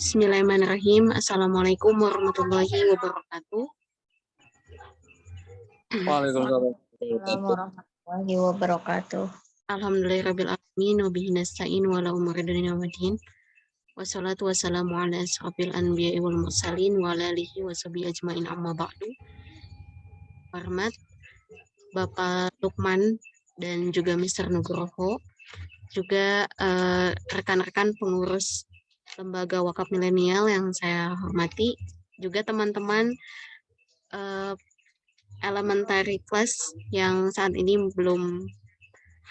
Bismillahirrahmanirrahim. Assalamualaikum warahmatullahi wabarakatuh. Waalaikumsalam. warahmatullahi wabarakatuh. Alhamdulillahirrabbilalamin. Wabihi nasta'in wa la umari dunia wa din. Wassalatu wassalamu ala asrafil anbiya'i wal mursalin wa ala alihi wa sahbihi ajma'in amma ba'du. Hormat Bapak Lukman dan juga Mr. Nugroho, juga eh, rekan-rekan pengurus Lembaga Wakaf Milenial yang saya hormati, juga teman-teman uh, elementary class yang saat ini belum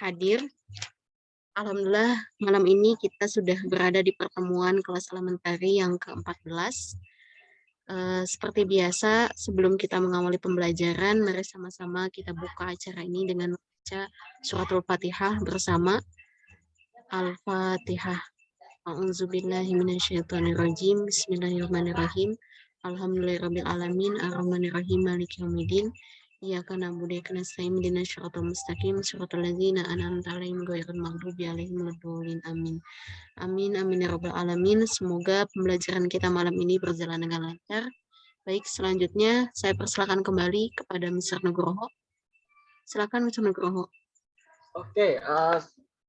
hadir. Alhamdulillah malam ini kita sudah berada di pertemuan kelas elementary yang ke-14. Uh, seperti biasa, sebelum kita mengawali pembelajaran, mari sama-sama kita buka acara ini dengan membaca suratul fatihah bersama. Al-Fatihah. A'udzubillahi minasyaitonirrajim. Bismillahirrahmanirrahim. Alhamdulillahirabbil alamin arrahmanirrahim maliki yaumiddin. Iyyaka na'budu wa iyyaka nasta'in ihdinas siratal mustaqim siratal ladzina an'amta 'alaihim ghairil maghdubi 'alaihim waladdallin. Amin. Amin amin ya rabbal alamin. Semoga pembelajaran kita malam ini berjalan dengan lancar. Baik, selanjutnya saya persilakan kembali kepada Mr. Nugroho. Silakan Mr. Nugroho. Oke, uh,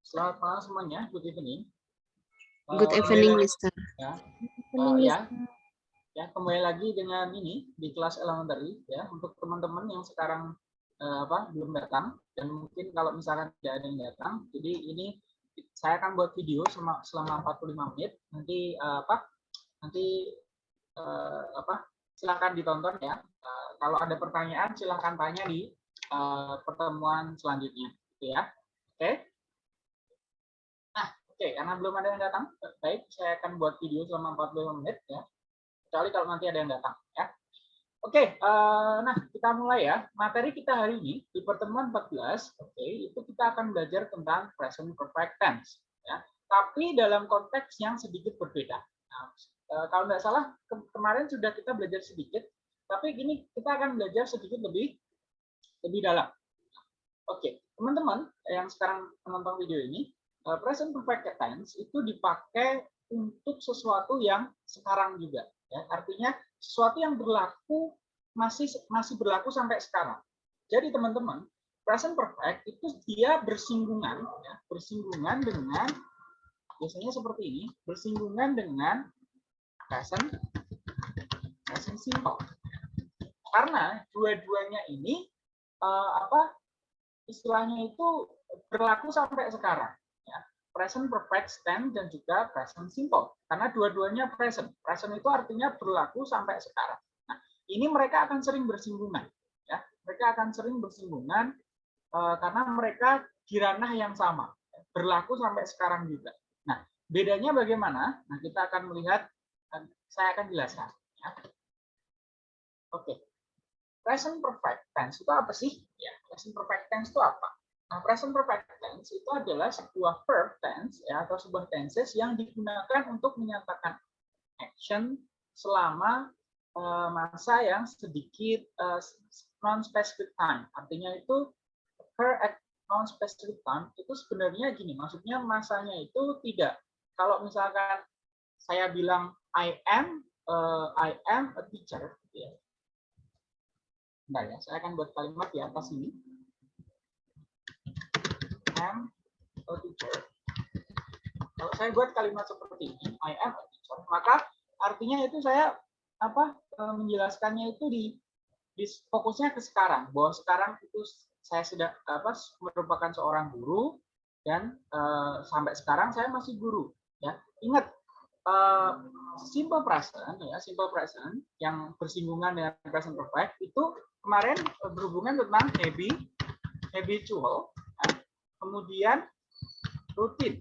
Selamat malam semuanya. Good evening. Good uh, evening, Mister. Ya. Uh, ya. Ya, kembali lagi dengan ini di kelas elementary ya untuk teman-teman yang sekarang uh, apa belum datang dan mungkin kalau misalkan tidak ada yang datang, jadi ini saya akan buat video selama, selama 45 menit. Nanti uh, apa? Nanti uh, apa? Silakan ditonton ya. Uh, kalau ada pertanyaan silahkan tanya di uh, pertemuan selanjutnya, gitu ya. Oke. Okay? Oke, karena belum ada yang datang, baik, saya akan buat video selama 45 menit ya. Kecuali kalau nanti ada yang datang ya. Oke, uh, nah kita mulai ya. Materi kita hari ini di pertemuan 14, oke, itu kita akan belajar tentang present perfect tense ya. Tapi dalam konteks yang sedikit berbeda. Nah, uh, kalau nggak salah ke kemarin sudah kita belajar sedikit, tapi gini kita akan belajar sedikit lebih lebih dalam. Oke, teman-teman yang sekarang menonton video ini, Eh, present perfect tense itu dipakai untuk sesuatu yang sekarang juga ya. Artinya sesuatu yang berlaku masih masih berlaku sampai sekarang. Jadi teman-teman present perfect itu dia bersinggungan ya, bersinggungan dengan biasanya seperti ini bersinggungan dengan present present simple. Karena dua-duanya ini uh, apa istilahnya itu berlaku sampai sekarang present perfect tense dan juga present simple karena dua-duanya present. Present itu artinya berlaku sampai sekarang. Nah, ini mereka akan sering bersinggungan ya. Mereka akan sering bersinggungan uh, karena mereka di ranah yang sama, berlaku sampai sekarang juga. Nah, bedanya bagaimana? Nah, kita akan melihat saya akan jelaskan ya. Oke. Present perfect tense itu apa sih? Ya, present perfect tense itu apa? Nah, present perfect tense itu adalah sebuah verb tense ya atau sebuah tenses yang digunakan untuk menyatakan action selama uh, masa yang sedikit uh, non-specific time. Artinya itu occur non-specific time itu sebenarnya gini, maksudnya masanya itu tidak. Kalau misalkan saya bilang I am uh, I am a teacher, ya. Bentar ya, saya akan buat kalimat di atas ini am a teacher. Kalau saya buat kalimat seperti ini, I am a teacher, maka artinya itu saya apa e, menjelaskannya itu di, di fokusnya ke sekarang, bahwa sekarang itu saya sudah apa merupakan seorang guru dan uh, sampai sekarang saya masih guru. Ya, ingat uh, simple present ya simple present yang bersinggungan dengan present perfect itu kemarin berhubungan tentang habit habitual kemudian rutin.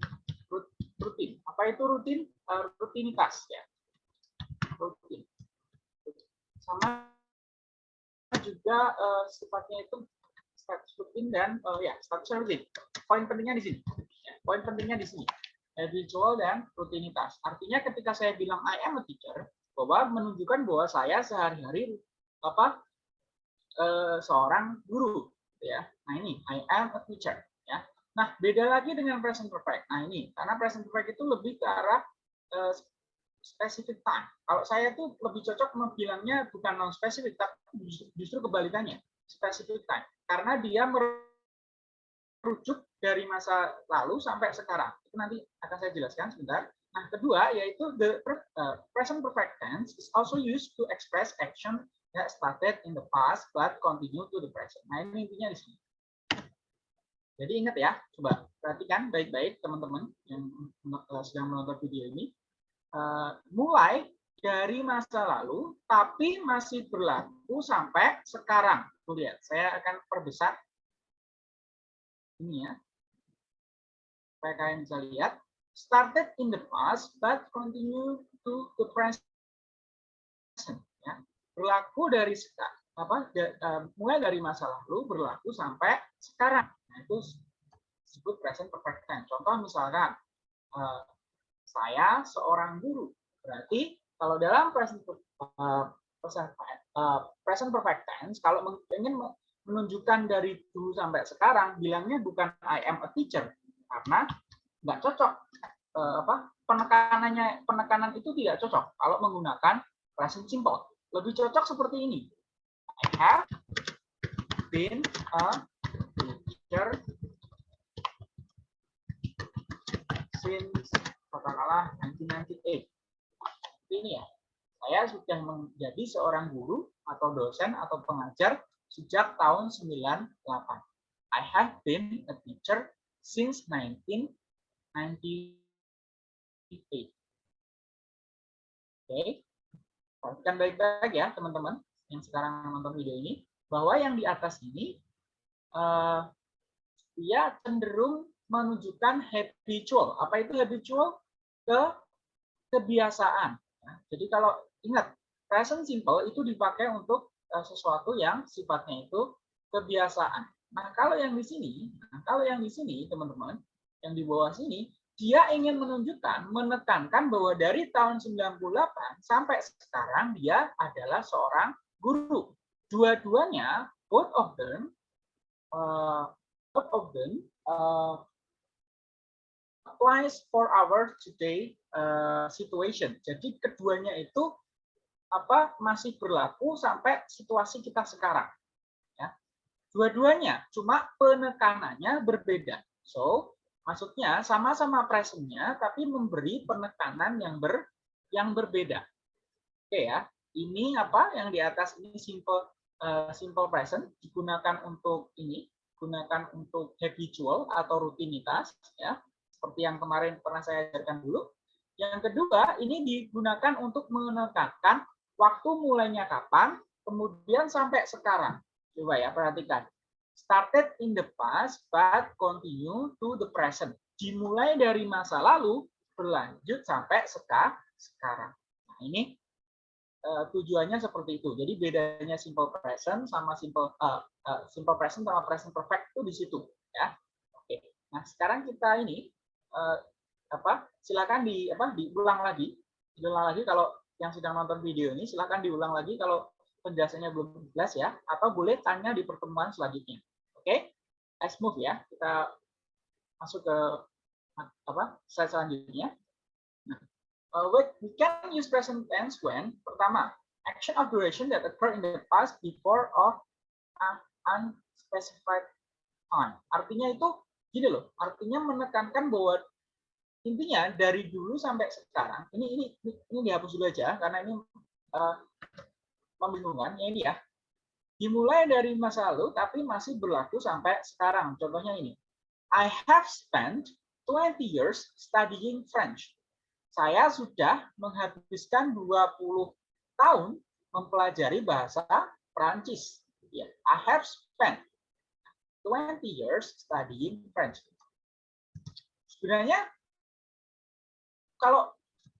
Rutin. Apa itu rutin? Uh, rutinitas ya. Rutin. Sama juga uh, sifatnya itu status rutin dan uh, ya status rutin. Poin pentingnya di sini. Ya, poin pentingnya di sini. Habitual dan rutinitas. Artinya ketika saya bilang I am a teacher bahwa menunjukkan bahwa saya sehari-hari apa uh, seorang guru ya. Nah ini I am a teacher Nah, beda lagi dengan present perfect. Nah, ini karena present perfect itu lebih ke arah uh, specific time. Kalau saya tuh lebih cocok membilangnya bukan non specific tapi justru kebalikannya, specific time. Karena dia merujuk dari masa lalu sampai sekarang. Itu nanti akan saya jelaskan sebentar. Nah, kedua yaitu the uh, present perfect tense is also used to express action that started in the past but continue to the present. Nah, ini intinya di sini. Jadi ingat ya, coba perhatikan baik-baik teman-teman yang eh, sedang menonton video ini. Uh, mulai dari masa lalu, tapi masih berlaku sampai sekarang. Tuh lihat, saya akan perbesar ini ya, supaya kalian bisa lihat. Started in the past, but continue to the present. Ya. Berlaku dari apa? Uh, mulai dari masa lalu berlaku sampai sekarang. Nah, itu disebut present perfect tense. Contoh misalkan, uh, saya seorang guru. Berarti kalau dalam present, uh, present, uh, present perfect tense, kalau ingin menunjukkan dari dulu sampai sekarang, bilangnya bukan I am a teacher. Karena nggak cocok. Uh, apa penekanannya penekanan itu tidak cocok kalau menggunakan present simple. Lebih cocok seperti ini. I have been a teacher since katakanlah 1998. Ini ya, saya sudah menjadi seorang guru atau dosen atau pengajar sejak tahun 98. I have been a teacher since 1998. Oke, okay. perhatikan baik-baik ya teman-teman yang sekarang menonton video ini, bahwa yang di atas ini uh, dia cenderung menunjukkan habitual. Apa itu habitual? Ke kebiasaan. Ya, jadi kalau ingat, present simple itu dipakai untuk uh, sesuatu yang sifatnya itu kebiasaan. Nah, kalau yang di sini, nah, kalau yang di sini, teman-teman, yang di bawah sini, dia ingin menunjukkan, menekankan bahwa dari tahun 98 sampai sekarang dia adalah seorang guru. Dua-duanya, both of them, uh, both of them uh, applies for our today uh, situation. Jadi keduanya itu apa masih berlaku sampai situasi kita sekarang. Ya. Dua-duanya, cuma penekanannya berbeda. So, maksudnya sama-sama presentnya, tapi memberi penekanan yang ber yang berbeda. Oke ya, ini apa yang di atas ini simple uh, simple present digunakan untuk ini, gunakan untuk habitual atau rutinitas ya seperti yang kemarin pernah saya ajarkan dulu. Yang kedua, ini digunakan untuk menekankan waktu mulainya kapan, kemudian sampai sekarang. Coba ya, perhatikan. Started in the past, but continue to the present. Dimulai dari masa lalu, berlanjut sampai sekarang. Nah, ini uh, tujuannya seperti itu. Jadi bedanya simple present sama simple uh, uh, simple present sama present perfect itu di situ, ya. Oke. Nah, sekarang kita ini uh, apa silakan di apa diulang lagi diulang lagi kalau yang sedang nonton video ini silakan diulang lagi kalau penjelasannya belum jelas ya atau boleh tanya di pertemuan selanjutnya oke let's move ya kita masuk ke apa slide selanjutnya nah, uh, we can use present tense when pertama action of duration that occur in the past before of unspecified time artinya itu gini loh, artinya menekankan bahwa intinya dari dulu sampai sekarang, ini ini ini dihapus dulu aja karena ini uh, membingungkan. Ya ini ya, dimulai dari masa lalu tapi masih berlaku sampai sekarang. Contohnya ini, I have spent 20 years studying French. Saya sudah menghabiskan 20 tahun mempelajari bahasa Prancis. Ya, I have spent 20 years studying French. Sebenarnya kalau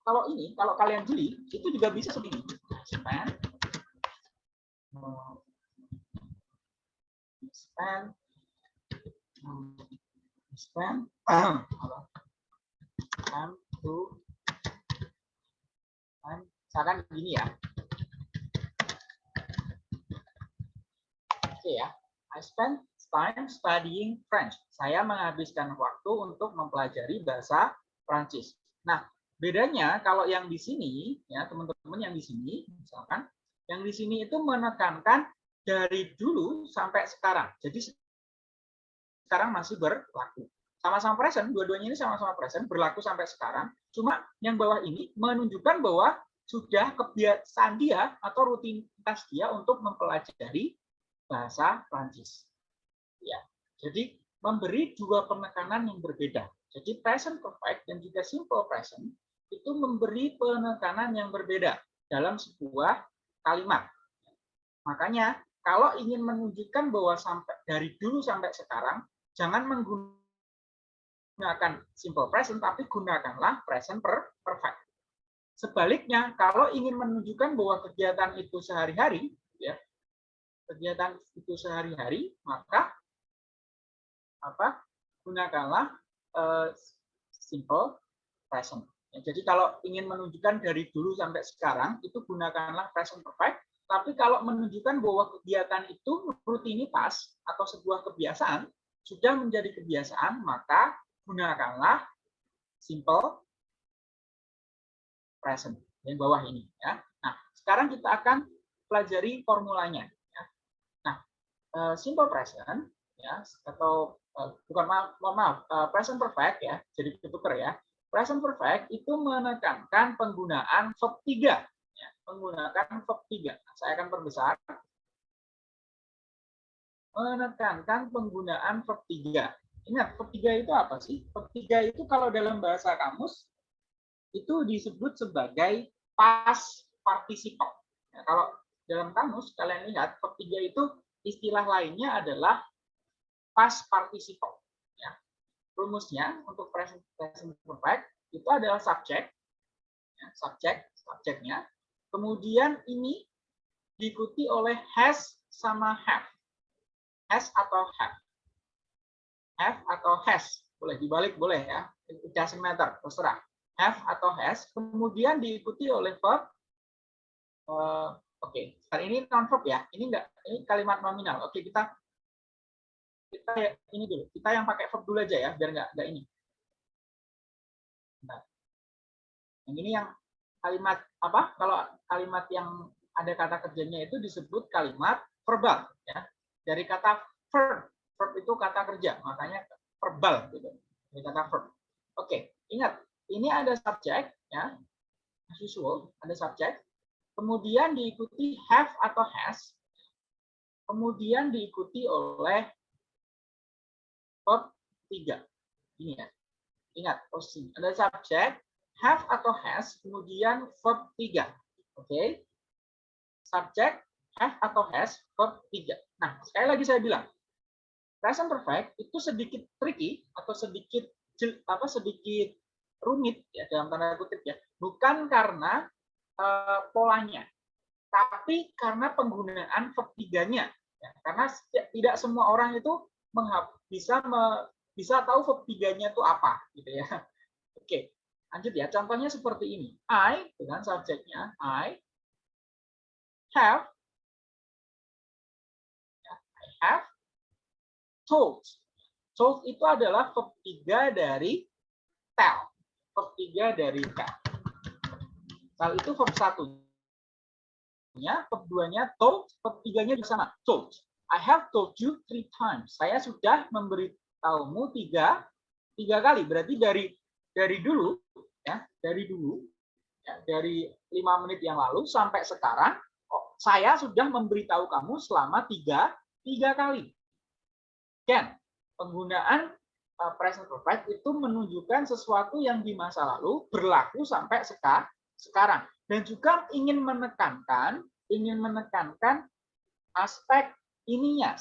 kalau ini kalau kalian jeli itu juga bisa seperti ini. Spend spend spend spend to misalkan gini ya. Oke ya. I spend time studying French. Saya menghabiskan waktu untuk mempelajari bahasa Prancis. Nah, bedanya kalau yang di sini, ya teman-teman yang di sini, misalkan, yang di sini itu menekankan dari dulu sampai sekarang. Jadi sekarang masih berlaku. Sama-sama present, dua-duanya ini sama-sama present, berlaku sampai sekarang. Cuma yang bawah ini menunjukkan bahwa sudah kebiasaan dia atau rutinitas dia untuk mempelajari bahasa Prancis. Ya, jadi memberi dua penekanan yang berbeda. Jadi present perfect dan juga simple present itu memberi penekanan yang berbeda dalam sebuah kalimat. Makanya kalau ingin menunjukkan bahwa sampai dari dulu sampai sekarang jangan menggunakan simple present tapi gunakanlah present perfect. Sebaliknya, kalau ingin menunjukkan bahwa kegiatan itu sehari-hari, ya, kegiatan itu sehari-hari, maka apa? Gunakanlah uh, simple present. Ya, jadi kalau ingin menunjukkan dari dulu sampai sekarang, itu gunakanlah present perfect. Tapi kalau menunjukkan bahwa kegiatan itu rutinitas atau sebuah kebiasaan, sudah menjadi kebiasaan, maka gunakanlah simple present yang bawah ini ya. Nah, sekarang kita akan pelajari formulanya ya. Nah, eh, simple present ya atau eh, bukan maaf, maaf eh, present perfect ya. Jadi ketuker ya. Present perfect itu menekankan penggunaan verb 3 ya, menggunakan verb 3. Nah, saya akan perbesar menekankan penggunaan verb 3. Ingat, 3 itu apa sih? 3 itu kalau dalam bahasa kamus itu disebut sebagai past participle. Ya, kalau dalam kamus kalian lihat 3 itu istilah lainnya adalah past participle. Ya. Rumusnya untuk present, present perfect itu adalah subject, ya, subject, subjeknya. Kemudian ini diikuti oleh has sama have. Has atau have. Have atau has. Boleh dibalik, boleh ya. It doesn't matter, terserah have atau has, kemudian diikuti oleh verb. Uh, Oke, okay. ini non verb ya. Ini enggak, ini kalimat nominal. Oke, okay, kita kita ini dulu. Kita yang pakai verb dulu aja ya, biar enggak enggak ini. Nah. Yang ini yang kalimat apa? Kalau kalimat yang ada kata kerjanya itu disebut kalimat verbal ya. Dari kata verb. Verb itu kata kerja, makanya verbal gitu. Dari kata verb. Oke, ingat ini ada subjek, ya, as usual, ada subjek, kemudian diikuti have atau has, kemudian diikuti oleh verb tiga. Ini ya. Ingat, posisi. Ada subjek, have atau has, kemudian verb tiga. Oke. Okay? Subjek, have atau has, verb tiga. Nah, sekali lagi saya bilang, present perfect itu sedikit tricky atau sedikit apa sedikit rumit ya dalam tanda kutip ya. Bukan karena uh, polanya tapi karena penggunaan verb tiganya ya, karena tidak semua orang itu bisa me, bisa tahu verb tiganya itu apa gitu ya. Oke lanjut ya. Contohnya seperti ini. I dengan subjeknya I have ya, I have told told itu adalah verb tiga dari tell 3 dari K. Kalau itu verb 1-nya, verb 2-nya told, 3-nya di sana, told. I have told you three times. Saya sudah memberitahumu tiga, tiga kali. Berarti dari dari dulu, ya, dari dulu, ya, dari lima menit yang lalu sampai sekarang, oh, saya sudah memberitahu kamu selama tiga, tiga kali. Ken, penggunaan Uh, present perfect itu menunjukkan sesuatu yang di masa lalu berlaku sampai sekarang. Dan juga ingin menekankan ingin menekankan aspek ininya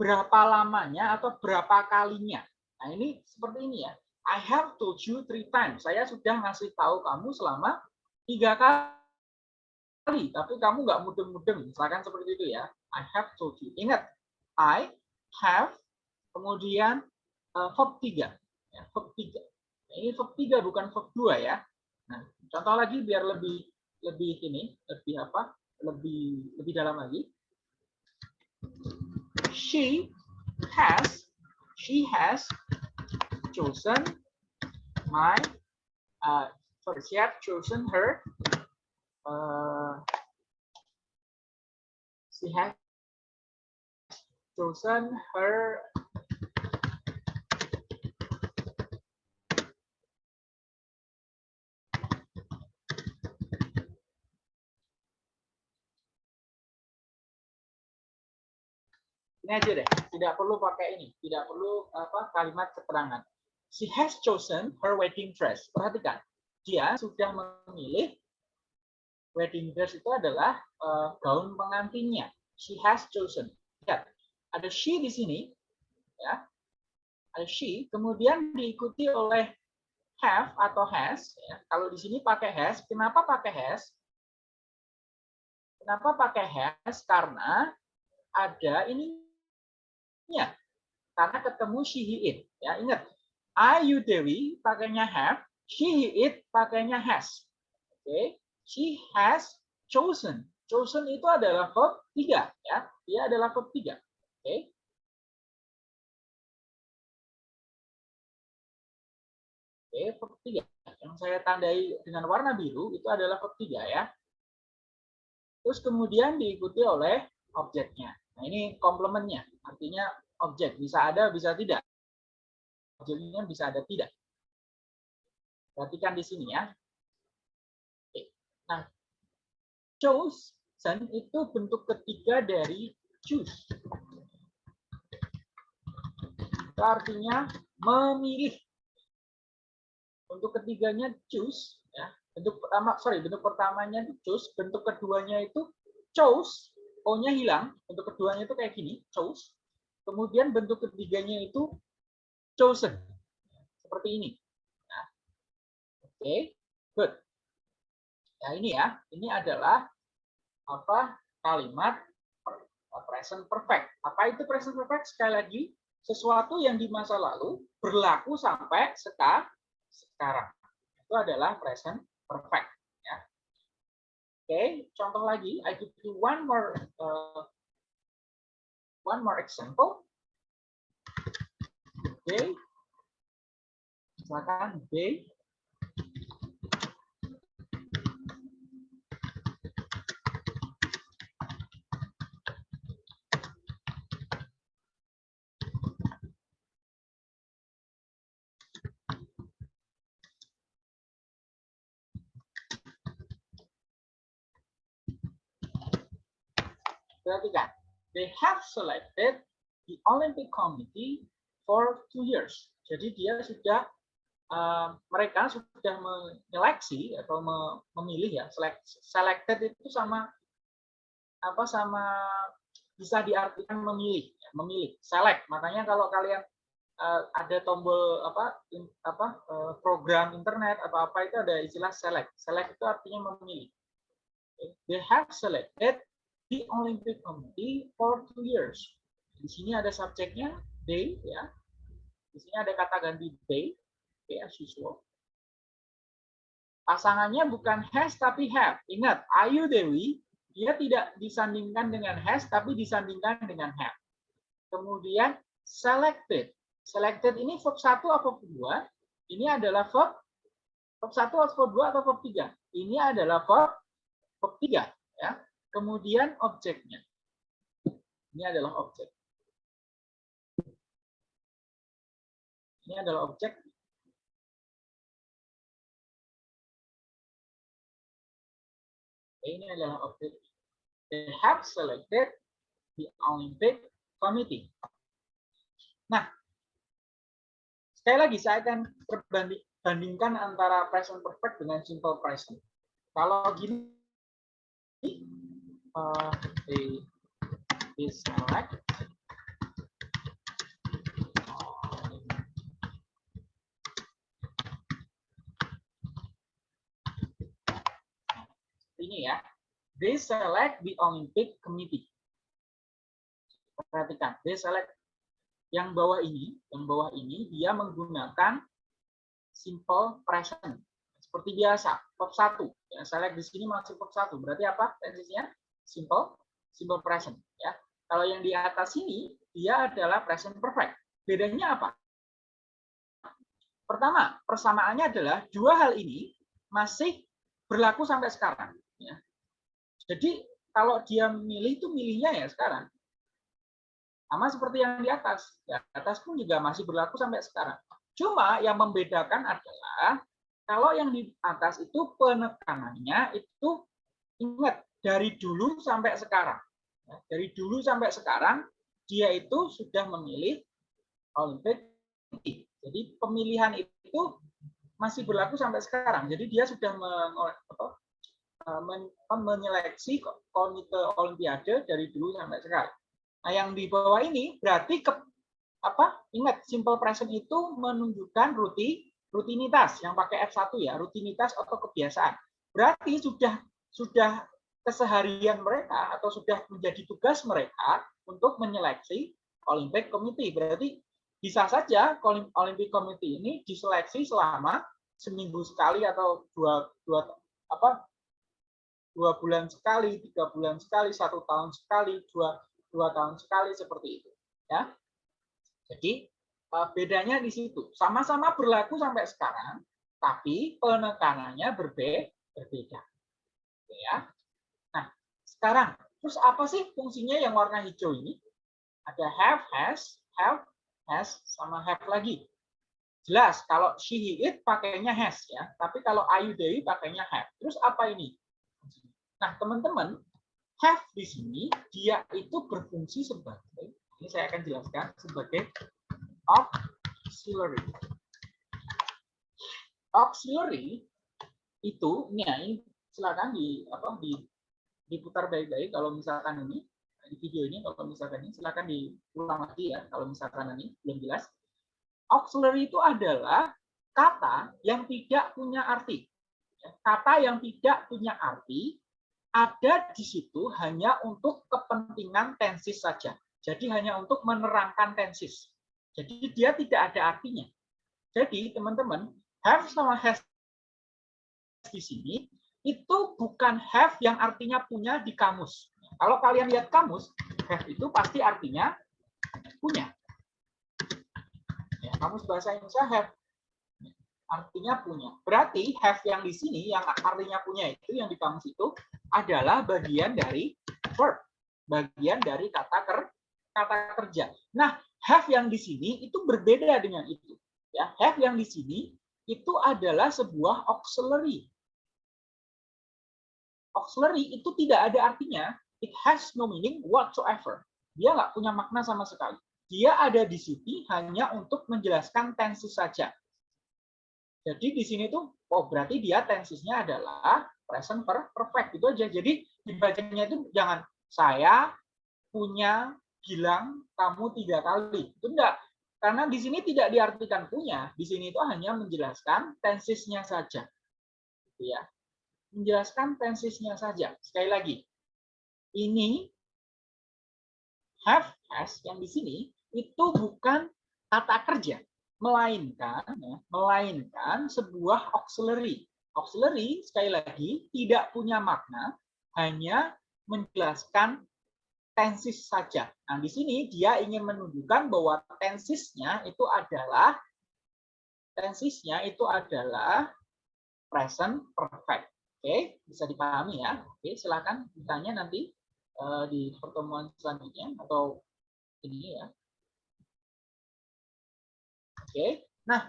berapa lamanya atau berapa kalinya. Nah ini seperti ini ya. I have told you three times. Saya sudah ngasih tahu kamu selama tiga kali tapi kamu nggak mudeng-mudeng. Misalkan seperti itu ya. I have told you. Ingat I have kemudian uh, verb 3. Ya, verb 3. Nah, ini verb 3 bukan verb 2 ya. Nah, contoh lagi biar lebih lebih ini, lebih apa? Lebih lebih dalam lagi. She has, she has chosen my, uh, sorry, she has chosen her, uh, she has chosen her ini aja deh, tidak perlu pakai ini, tidak perlu apa kalimat keterangan. She has chosen her wedding dress. Perhatikan, dia sudah memilih wedding dress itu adalah uh, gaun pengantinnya. She has chosen. Lihat, ada she di sini, ya, ada she, kemudian diikuti oleh have atau has. Ya. Kalau di sini pakai has, kenapa pakai has? Kenapa pakai has? Karena ada ini Ya, karena ketemu she, he, it. Ya, ingat. I, you, Dewi pakainya have, she, he, it pakainya has. Oke, okay. she has chosen. Chosen itu adalah verb tiga, ya. Dia adalah verb tiga. Oke. Okay. Oke, verb tiga. Yang saya tandai dengan warna biru itu adalah verb tiga, ya. Terus kemudian diikuti oleh objeknya. Nah, ini komplementnya, artinya objek bisa ada, bisa tidak. Objeknya bisa ada, tidak. Perhatikan di sini ya. Oke. Nah, chosen itu bentuk ketiga dari choose. Itu artinya memilih. Bentuk ketiganya choose, ya. Bentuk pertama, sorry, bentuk pertamanya itu choose, bentuk keduanya itu chose, O-nya hilang, bentuk keduanya itu kayak gini, chose. Kemudian bentuk ketiganya itu chosen. Seperti ini. Nah, Oke, okay. good. Ya ini ya, ini adalah apa kalimat present perfect. Apa itu present perfect? Sekali lagi, sesuatu yang di masa lalu berlaku sampai sekarang. Itu adalah present perfect. Okay, contoh lagi, I give you one more uh, one more example. Okay, silakan B. Perhatikan, they have selected the Olympic Committee for two years. Jadi dia sudah uh, mereka sudah menyeleksi atau memilih ya select, selected itu sama apa sama bisa diartikan memilih ya, memilih select. Makanya kalau kalian uh, ada tombol apa in, apa uh, program internet atau apa itu ada istilah select. Select itu artinya memilih. They have selected the Olympic Committee for two years. Di sini ada subjeknya they ya. Di sini ada kata ganti they, okay, as usual. Pasangannya bukan has tapi have. Ingat, Ayu Dewi dia tidak disandingkan dengan has tapi disandingkan dengan have. Kemudian selected. Selected ini verb 1 atau verb 2? Ini adalah verb verb 1 atau verb 2 atau verb 3? Ini adalah verb verb 3 ya. Kemudian objeknya. Ini adalah objek. Ini adalah objek. Ini adalah objek. They have selected the Olympic Committee. Nah, sekali lagi saya akan perbandingkan antara present perfect dengan simple present. Kalau gini, uh, the is select. Ini ya. They select the Olympic Committee. Perhatikan they select yang bawah ini yang bawah ini dia menggunakan simple present. Seperti biasa verb 1 yang select di sini masih verb 1 berarti apa tensinya simple simple present ya. Kalau yang di atas ini dia adalah present perfect. Bedanya apa? Pertama, persamaannya adalah dua hal ini masih berlaku sampai sekarang. Ya. Jadi kalau dia milih itu milihnya ya sekarang. Sama seperti yang di atas. Di atas pun juga masih berlaku sampai sekarang. Cuma yang membedakan adalah kalau yang di atas itu penekanannya itu ingat dari dulu sampai sekarang. Ya, dari dulu sampai sekarang dia itu sudah memilih Olympic Jadi pemilihan itu masih berlaku sampai sekarang. Jadi dia sudah eh, menyeleksi komite Olimpiade dari dulu sampai sekarang. Nah, yang di bawah ini berarti ke, apa? Ingat, simple present itu menunjukkan rutin rutinitas yang pakai F1 ya, rutinitas atau kebiasaan. Berarti sudah sudah keseharian mereka atau sudah menjadi tugas mereka untuk menyeleksi Olympic Committee. Berarti bisa saja Olympic Committee ini diseleksi selama seminggu sekali atau dua dua apa dua bulan sekali, tiga bulan sekali, satu tahun sekali, dua dua tahun sekali seperti itu. Ya, jadi eh, bedanya di situ. Sama-sama berlaku sampai sekarang, tapi penekanannya berbe berbeda. Ya. Sekarang terus apa sih fungsinya yang warna hijau ini? Ada have, has, have, has, sama have lagi. Jelas, kalau she, he, it pakainya has ya. Tapi kalau Ayu Dewi pakainya have. Terus apa ini? Nah, teman-teman, have di sini dia itu berfungsi sebagai ini saya akan jelaskan sebagai auxiliary. Auxiliary itu ini ya, silakan di apa di diputar baik-baik kalau misalkan ini di video ini kalau misalkan ini silakan diulang lagi ya kalau misalkan ini belum jelas. Auxiliary itu adalah kata yang tidak punya arti. Kata yang tidak punya arti ada di situ hanya untuk kepentingan tensis saja. Jadi hanya untuk menerangkan tensis. Jadi dia tidak ada artinya. Jadi teman-teman, have sama has di sini itu bukan have yang artinya punya di kamus. Kalau kalian lihat kamus, have itu pasti artinya punya. Ya, kamus bahasa Indonesia have artinya punya. Berarti have yang di sini yang artinya punya itu yang di kamus itu adalah bagian dari verb, bagian dari kata ker, kata kerja. Nah, have yang di sini itu berbeda dengan itu. Ya, have yang di sini itu adalah sebuah auxiliary. Auxiliary itu tidak ada artinya, it has no meaning whatsoever. Dia nggak punya makna sama sekali. Dia ada di sini hanya untuk menjelaskan tenses saja. Jadi di sini tuh, oh berarti dia tensisnya adalah present perfect itu aja. Jadi dibacanya itu jangan saya punya bilang kamu tiga kali. Itu enggak. Karena di sini tidak diartikan punya, di sini itu hanya menjelaskan tensisnya saja. Gitu ya. Menjelaskan tensisnya saja. Sekali lagi. Ini have has yang di sini itu bukan kata kerja melainkan ya, melainkan sebuah auxiliary. Auxiliary sekali lagi tidak punya makna, hanya menjelaskan tensis saja. Nah, di sini dia ingin menunjukkan bahwa tensisnya itu adalah tensisnya itu adalah present perfect. Oke, bisa dipahami ya. Oke, silakan ditanya nanti uh, di pertemuan selanjutnya atau ini ya. Oke. Nah,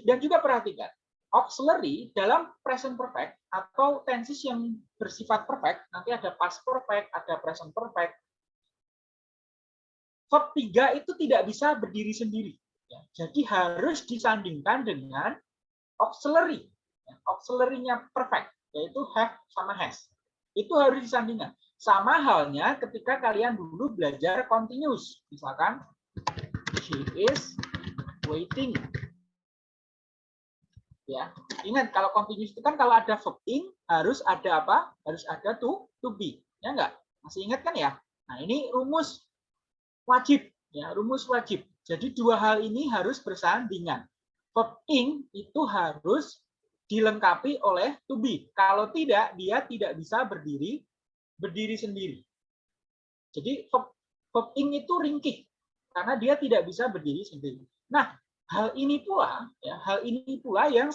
dan juga perhatikan, auxiliary dalam present perfect atau tenses yang bersifat perfect, nanti ada past perfect, ada present perfect. Verb 3 itu tidak bisa berdiri sendiri. Ya, jadi harus disandingkan dengan auxiliary. Ya, auxiliary-nya perfect, yaitu have sama has. Itu harus disandingkan. Sama halnya ketika kalian dulu belajar continuous. Misalkan, she is waiting. Ya, ingat kalau continuous itu kan kalau ada verb in harus ada apa? Harus ada to to be. Ya enggak? Masih ingat kan ya? Nah, ini rumus wajib ya, rumus wajib. Jadi dua hal ini harus bersandingan. Verb in itu harus dilengkapi oleh to be. Kalau tidak, dia tidak bisa berdiri berdiri sendiri. Jadi verb, verb in itu ringkih. karena dia tidak bisa berdiri sendiri. Nah, hal ini pula ya, hal ini pula yang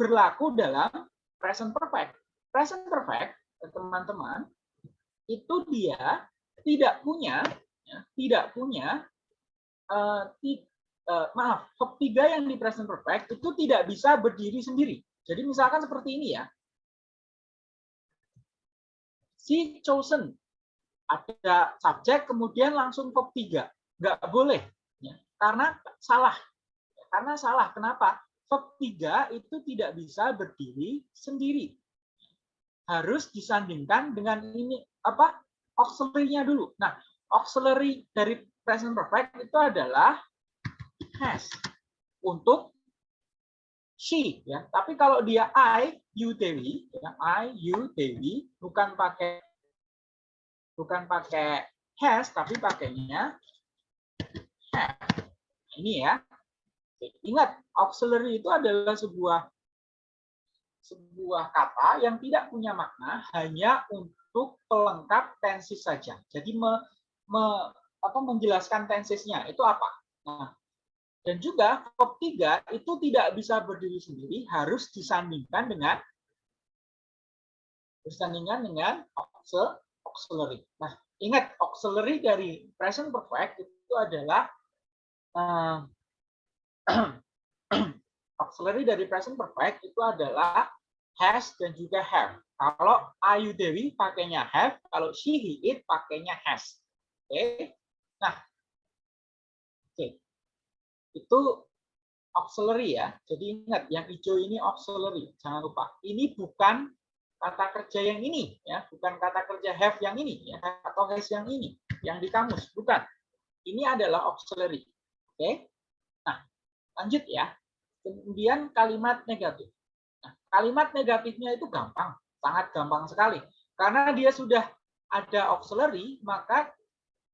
berlaku dalam present perfect. Present perfect, teman-teman, itu dia tidak punya ya, tidak punya uh, uh, maaf, verb tiga yang di present perfect itu tidak bisa berdiri sendiri. Jadi misalkan seperti ini ya. Si chosen ada subjek kemudian langsung verb tiga nggak boleh ya. karena salah karena salah kenapa verb tiga itu tidak bisa berdiri sendiri harus disandingkan dengan ini apa auxiliary-nya dulu nah auxiliary dari present perfect itu adalah has untuk she ya tapi kalau dia I you Dewi ya I you Dewi bukan pakai bukan pakai has tapi pakainya have. Ini ya. Ingat, auxiliary itu adalah sebuah sebuah kata yang tidak punya makna hanya untuk pelengkap tensis saja. Jadi me, me, apa, menjelaskan tensisnya itu apa. Nah, dan juga verb 3 itu tidak bisa berdiri sendiri, harus disandingkan dengan disandingkan dengan auxiliary. Nah, ingat auxiliary dari present perfect itu adalah uh, auxiliary dari present perfect itu adalah has dan juga have. Kalau Ayu Dewi pakainya have, kalau she he it pakainya has. Oke. Okay. Nah. Itu auxiliary ya. Jadi ingat yang hijau ini auxiliary, jangan lupa. Ini bukan kata kerja yang ini ya. Bukan kata kerja have yang ini ya atau has yang ini yang di kamus. Bukan. Ini adalah auxiliary. Oke? Nah lanjut ya. Kemudian kalimat negatif. Nah, kalimat negatifnya itu gampang. Sangat gampang sekali. Karena dia sudah ada auxiliary maka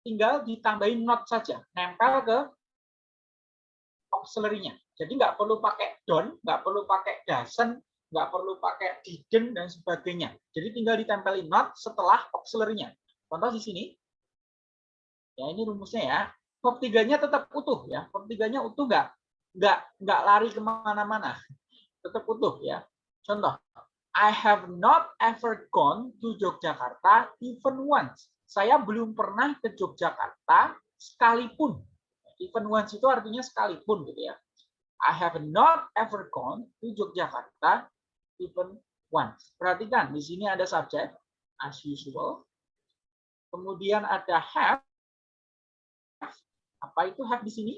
tinggal ditambahin not saja. Nempel ke auxiliary-nya jadi nggak perlu pakai don't nggak perlu pakai doesn't nggak perlu pakai didn't dan sebagainya. Jadi tinggal ditempelin not setelah auxiliary-nya. Contoh di sini. Ya, ini rumusnya ya. Verb tiganya tetap utuh ya. Verb tiganya utuh nggak nggak nggak lari ke mana-mana. Tetap utuh ya. Contoh. I have not ever gone to Yogyakarta even once. Saya belum pernah ke Yogyakarta sekalipun. Even once itu artinya sekalipun gitu ya. I have not ever gone to Yogyakarta even once. Perhatikan, di sini ada subjek, as usual. Kemudian ada have. Apa itu have di sini?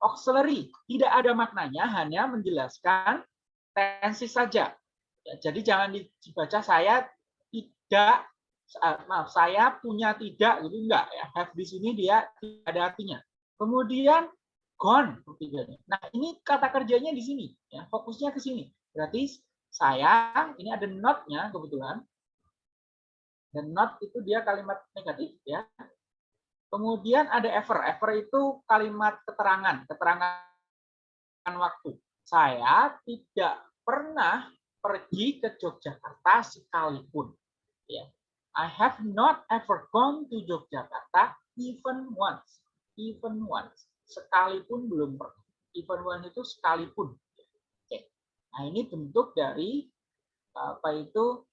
auxiliary. Tidak ada maknanya, hanya menjelaskan tensi saja. Ya, jadi jangan dibaca saya tidak maaf saya punya tidak gitu enggak ya have di sini dia tidak ada artinya kemudian gone ketiganya nah ini kata kerjanya di sini ya fokusnya ke sini Berarti saya, ini ada not-nya kebetulan. Dan not itu dia kalimat negatif ya. Kemudian ada ever. Ever itu kalimat keterangan, keterangan waktu. Saya tidak pernah pergi ke Yogyakarta sekalipun. Ya. I have not ever gone to Yogyakarta even once. Even once. Sekalipun belum pernah. Even once itu sekalipun. Nah, ini bentuk dari apa itu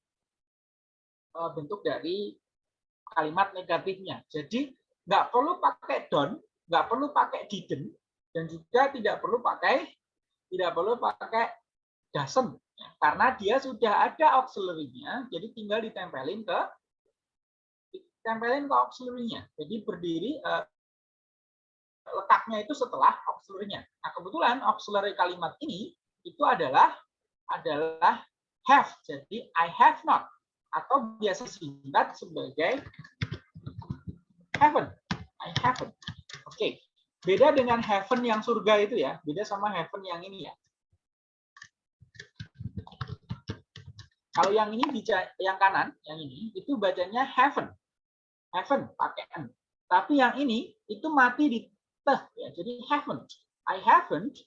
eh, bentuk dari kalimat negatifnya. Jadi nggak perlu pakai don't, nggak perlu pakai didn't, dan juga tidak perlu pakai tidak perlu pakai doesn't karena dia sudah ada auxiliary-nya, jadi tinggal ditempelin ke ditempelin ke auxiliary-nya. Jadi berdiri uh, letaknya itu setelah auxiliary-nya. Nah, kebetulan auxiliary kalimat ini itu adalah adalah have. Jadi I have not atau biasa singkat sebagai heaven. I haven't. Oke. Okay. Beda dengan heaven yang surga itu ya. Beda sama heaven yang ini ya. Kalau yang ini bicara yang kanan, yang ini itu bacanya heaven. Heaven pakai n. Tapi yang ini itu mati di teh ya. Jadi haven't. I haven't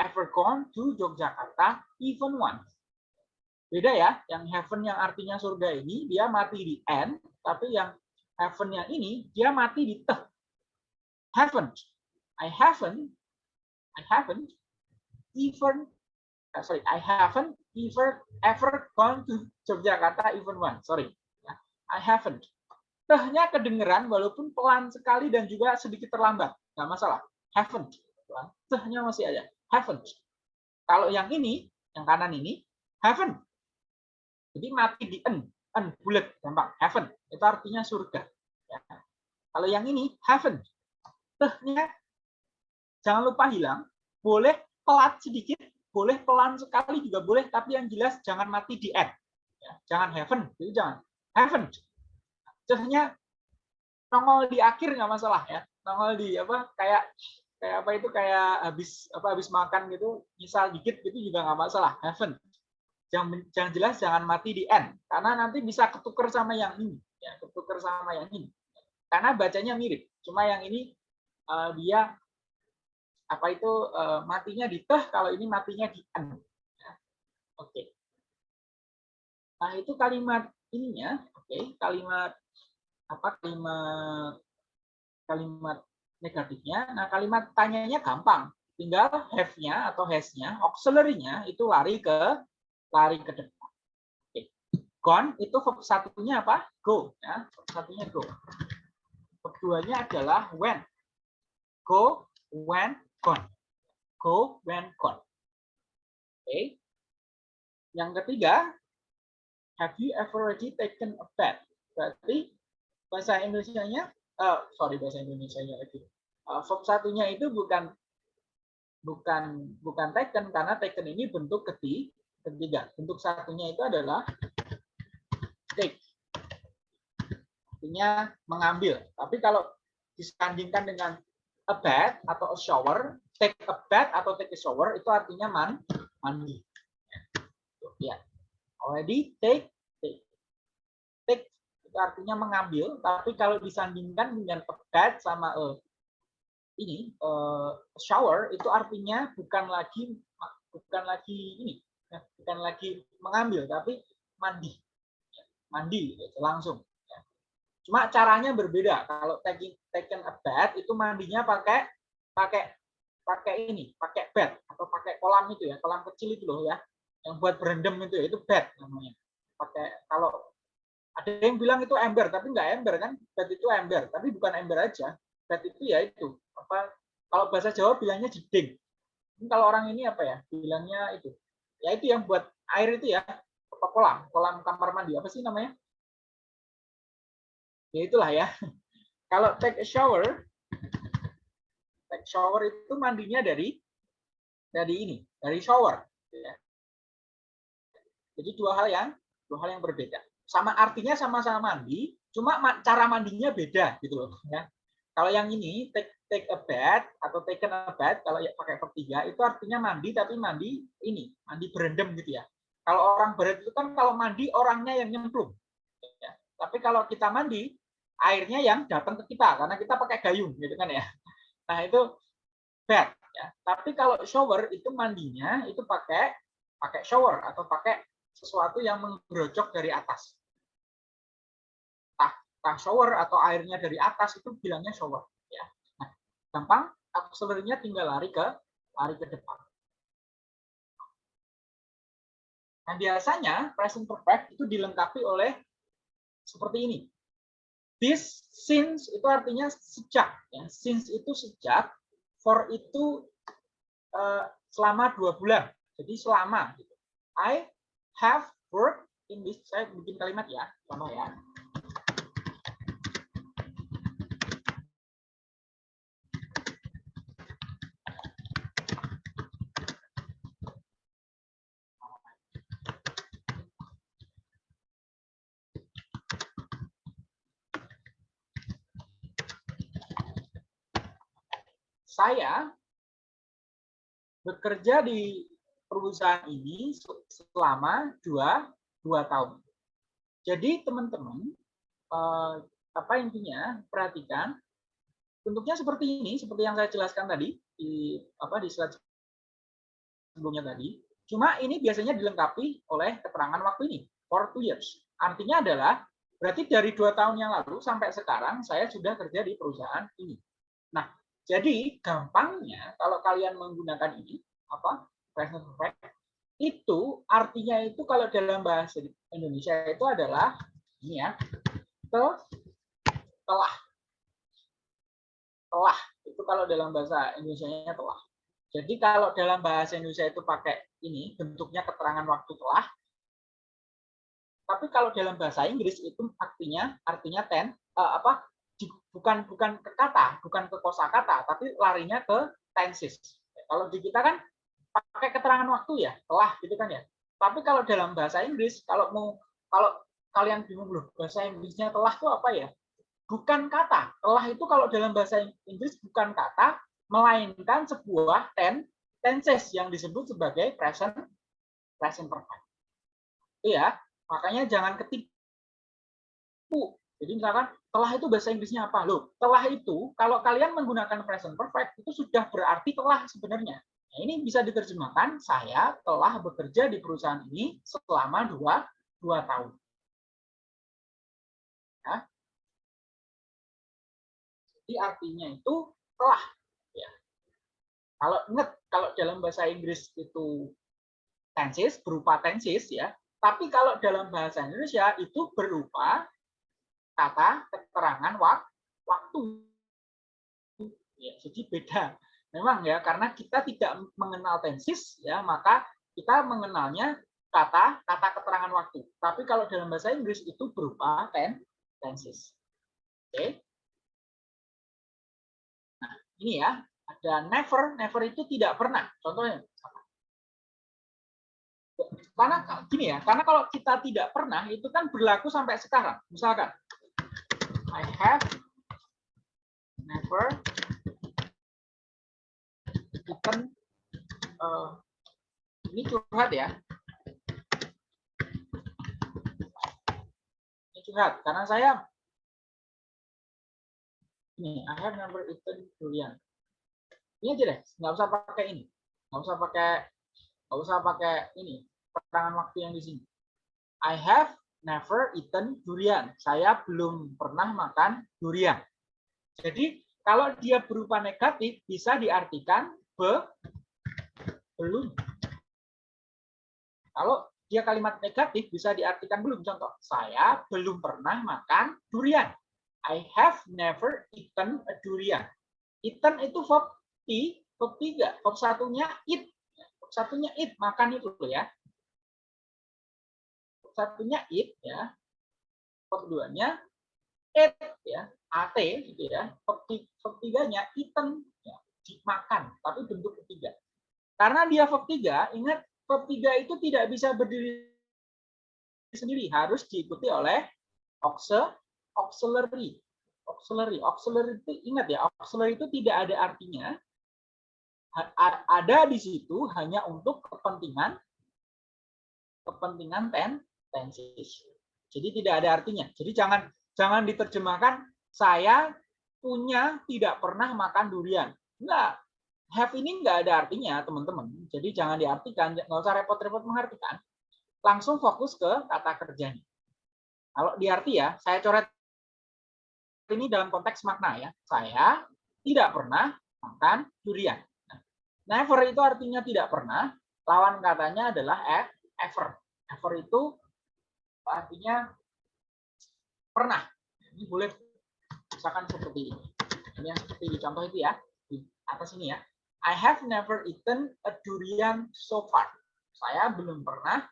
ever gone to Yogyakarta even once. Beda ya, yang heaven yang artinya surga ini dia mati di n, tapi yang heaven yang ini dia mati di teh. haven't. I haven't. I haven't even. Uh, sorry, I haven't ever ever gone to Yogyakarta even once. Sorry. I haven't. Tehnya kedengeran walaupun pelan sekali dan juga sedikit terlambat, nggak masalah. Haven't. Tehnya masih ada. Haven't. Kalau yang ini, yang kanan ini, haven't. Jadi mati di en, en bulat, gampang. Haven't. Itu artinya surga. Ya. Kalau yang ini, haven't. Tehnya jangan lupa hilang. Boleh pelat sedikit, boleh pelan sekali juga boleh, tapi yang jelas jangan mati di n. Ya, jangan haven't, jadi jangan haven't. Tehnya nongol di akhir nggak masalah ya. Nongol di apa kayak kayak apa itu kayak habis apa habis makan gitu, misal dikit gitu juga nggak masalah. Haven't. Jangan, jangan jelas jangan mati di n karena nanti bisa ketuker sama yang ini ya ketuker sama yang ini karena bacanya mirip cuma yang ini uh, dia apa itu uh, matinya di teh kalau ini matinya di n ya. oke okay. nah itu kalimat ininya oke okay. kalimat apa kalimat kalimat negatifnya nah kalimat tanyanya gampang tinggal have-nya atau has-nya auxiliary-nya itu lari ke lari ke depan okay. gone itu verb satunya apa go ya verb satunya go keduanya adalah when. Go, when, gone. Go, when, gone. Oke. Yang ketiga, have you ever already taken a bath? Berarti bahasa Indonesia-nya, uh, sorry bahasa Indonesia-nya lagi. Uh, satunya itu bukan bukan bukan taken karena taken ini bentuk ketiga. Ketiga, bentuk satunya itu adalah take artinya mengambil. Tapi kalau disandingkan dengan a bath atau a shower, take a bath atau take a shower itu artinya man, mandi. Ya. Already take, take. Take artinya mengambil, tapi kalau disandingkan dengan bath sama a ini a shower itu artinya bukan lagi bukan lagi ini, ya, bukan lagi mengambil tapi mandi. Mandi gitu, langsung. Cuma caranya berbeda. Kalau taking taken a bath itu mandinya pakai pakai pakai ini, pakai bed atau pakai kolam itu ya, kolam kecil itu loh ya, yang buat berendam itu ya, itu bed namanya. Pakai kalau ada yang bilang itu ember, tapi nggak ember kan? Bed itu ember, tapi bukan ember aja. Bed itu ya itu apa? Kalau bahasa Jawa bilangnya jeding. Ini kalau orang ini apa ya? Bilangnya itu. Ya itu yang buat air itu ya, kolam, kolam kamar mandi apa sih namanya? ya itulah ya. Kalau take a shower, take shower itu mandinya dari dari ini, dari shower. Ya. Jadi dua hal yang dua hal yang berbeda. Sama artinya sama-sama mandi, cuma cara mandinya beda gitu loh. Ya. Kalau yang ini take take a bath atau take a bath kalau ya pakai verb tiga itu artinya mandi tapi mandi ini mandi berendam gitu ya. Kalau orang berat itu kan kalau mandi orangnya yang nyemplung. Ya. Tapi kalau kita mandi airnya yang datang ke kita karena kita pakai gayung gitu kan ya. Nah, itu bed ya. Tapi kalau shower itu mandinya itu pakai pakai shower atau pakai sesuatu yang menggerojok dari atas. Shower atau airnya dari atas itu bilangnya shower ya. Nah, gampang auxiliary tinggal lari ke lari ke depan. Nah, biasanya present perfect itu dilengkapi oleh seperti ini this since itu artinya sejak ya since itu sejak for itu uh, selama dua bulan jadi selama gitu. I have worked in this saya bikin kalimat ya contoh ya saya bekerja di perusahaan ini selama dua, dua tahun. Jadi teman-teman, eh, apa intinya perhatikan bentuknya seperti ini, seperti yang saya jelaskan tadi di apa di slide sebelumnya tadi. Cuma ini biasanya dilengkapi oleh keterangan waktu ini for two years. Artinya adalah berarti dari dua tahun yang lalu sampai sekarang saya sudah kerja di perusahaan ini. Nah, Jadi gampangnya kalau kalian menggunakan ini apa present perfect itu artinya itu kalau dalam bahasa Indonesia itu adalah ini ya te, telah telah itu kalau dalam bahasa Indonesia-nya telah. Jadi kalau dalam bahasa Indonesia itu pakai ini bentuknya keterangan waktu telah. Tapi kalau dalam bahasa Inggris itu artinya artinya ten uh, apa bukan bukan ke kata, bukan ke kosakata, tapi larinya ke tenses. Kalau di kita kan pakai keterangan waktu ya, telah gitu kan ya. Tapi kalau dalam bahasa Inggris, kalau mau kalau kalian bingung loh, bahasa Inggrisnya telah itu apa ya? Bukan kata. Telah itu kalau dalam bahasa Inggris bukan kata, melainkan sebuah ten, tenses yang disebut sebagai present present perfect. Iya, makanya jangan ketipu. Jadi misalkan telah itu bahasa Inggrisnya apa? Loh, telah itu kalau kalian menggunakan present perfect itu sudah berarti telah sebenarnya. Nah, ini bisa diterjemahkan, saya telah bekerja di perusahaan ini selama dua, dua tahun. Ya. Jadi artinya itu telah. Ya. Kalau ingat, kalau dalam bahasa Inggris itu tenses, berupa tenses ya. Tapi kalau dalam bahasa Indonesia itu berupa kata keterangan waktu. Ya, jadi beda Memang ya, karena kita tidak mengenal tensis, ya maka kita mengenalnya kata kata keterangan waktu. Tapi kalau dalam bahasa Inggris itu berupa ten, tensis. Oke. Nah, ini ya, ada never, never itu tidak pernah. Contohnya karena gini ya, karena kalau kita tidak pernah itu kan berlaku sampai sekarang. Misalkan I have never bukan uh, ini curhat ya. Ini curhat karena saya ini I have never eaten durian. Ini aja deh, nggak usah pakai ini, nggak usah pakai nggak usah pakai ini keterangan waktu yang di sini. I have never eaten durian. Saya belum pernah makan durian. Jadi kalau dia berupa negatif bisa diartikan be, belum. Kalau dia kalimat negatif bisa diartikan belum. Contoh, saya belum pernah makan durian. I have never eaten a durian. Eaten itu verb T, verb tiga. Verb satunya eat. Verb satunya eat, makan itu ya. Satunya eat ya. Verb duanya eat ya. AT gitu ya. Verb tiganya eaten dimakan, tapi bentuk ketiga. Karena dia 3, ingat 3 itu tidak bisa berdiri sendiri, harus diikuti oleh auxiliary. Auxiliary, auxiliary itu ingat ya, auxiliary itu tidak ada artinya. Ada di situ hanya untuk kepentingan kepentingan ten tenses. Jadi tidak ada artinya. Jadi jangan jangan diterjemahkan saya punya tidak pernah makan durian. Enggak. Have ini enggak ada artinya, teman-teman. Jadi jangan diartikan, nggak usah repot-repot mengartikan. Langsung fokus ke kata kerjanya. Kalau diarti ya, saya coret ini dalam konteks makna ya. Saya tidak pernah makan durian. Never itu artinya tidak pernah. Lawan katanya adalah ever. Ever itu artinya pernah. Ini boleh misalkan seperti ini. Ini yang seperti di contoh itu ya atas ini ya. I have never eaten a durian so far. Saya belum pernah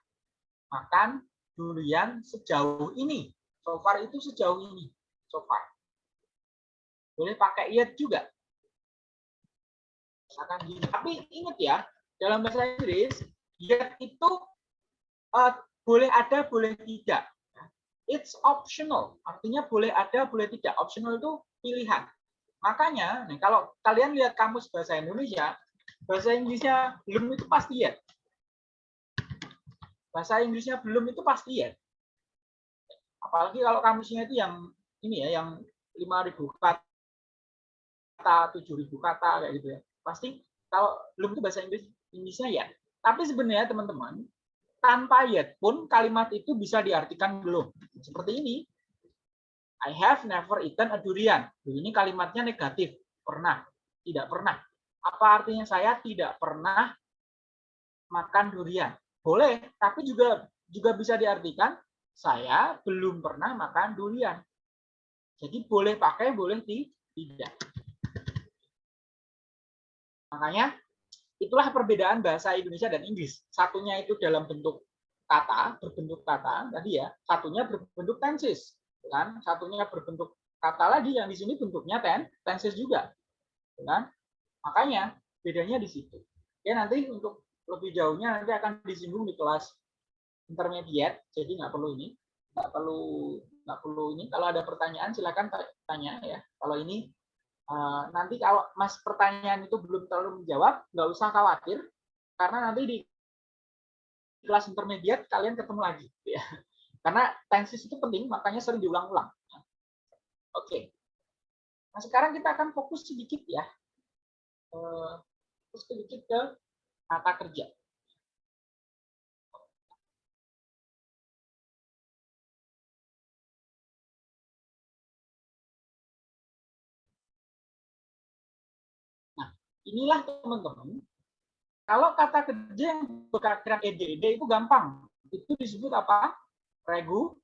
makan durian sejauh ini. So far itu sejauh ini. So far. Boleh pakai yet juga. Misalkan gini. Tapi ingat ya, dalam bahasa Inggris, yet itu uh, boleh ada, boleh tidak. It's optional. Artinya boleh ada, boleh tidak. Optional itu pilihan. Makanya, nih, kalau kalian lihat kamus bahasa Indonesia, bahasa Inggrisnya belum itu pasti ya. Bahasa Inggrisnya belum itu pasti ya. Apalagi kalau kamusnya itu yang ini ya, yang 5.000 kata, 7.000 kata kayak gitu ya. Pasti kalau belum itu bahasa Inggris Inggrisnya ya. Tapi sebenarnya teman-teman, tanpa yet pun kalimat itu bisa diartikan belum. Seperti ini. I have never eaten a durian. Ini kalimatnya negatif, pernah. Tidak pernah. Apa artinya saya tidak pernah makan durian? Boleh, tapi juga juga bisa diartikan saya belum pernah makan durian. Jadi boleh pakai, boleh tidak. Makanya itulah perbedaan bahasa Indonesia dan Inggris. Satunya itu dalam bentuk kata, berbentuk kata tadi ya. Satunya berbentuk tenses, kan? Satunya berbentuk kata lagi yang di sini bentuknya ten, tenses juga, kan? Makanya bedanya di situ. Ya nanti untuk lebih jauhnya nanti akan disinggung di kelas intermediate, jadi nggak perlu ini, nggak perlu nggak perlu ini. Kalau ada pertanyaan silakan tanya ya. Kalau ini Eh, nanti kalau mas pertanyaan itu belum terlalu menjawab, nggak usah khawatir, karena nanti di kelas intermediate kalian ketemu lagi. Ya. Karena tensis itu penting, makanya sering diulang-ulang. Oke. Nah sekarang kita akan fokus sedikit ya, eh, fokus sedikit ke kata kerja. Inilah teman-teman, kalau kata kerja yang berakhiran ed itu gampang. Itu disebut apa? Regu,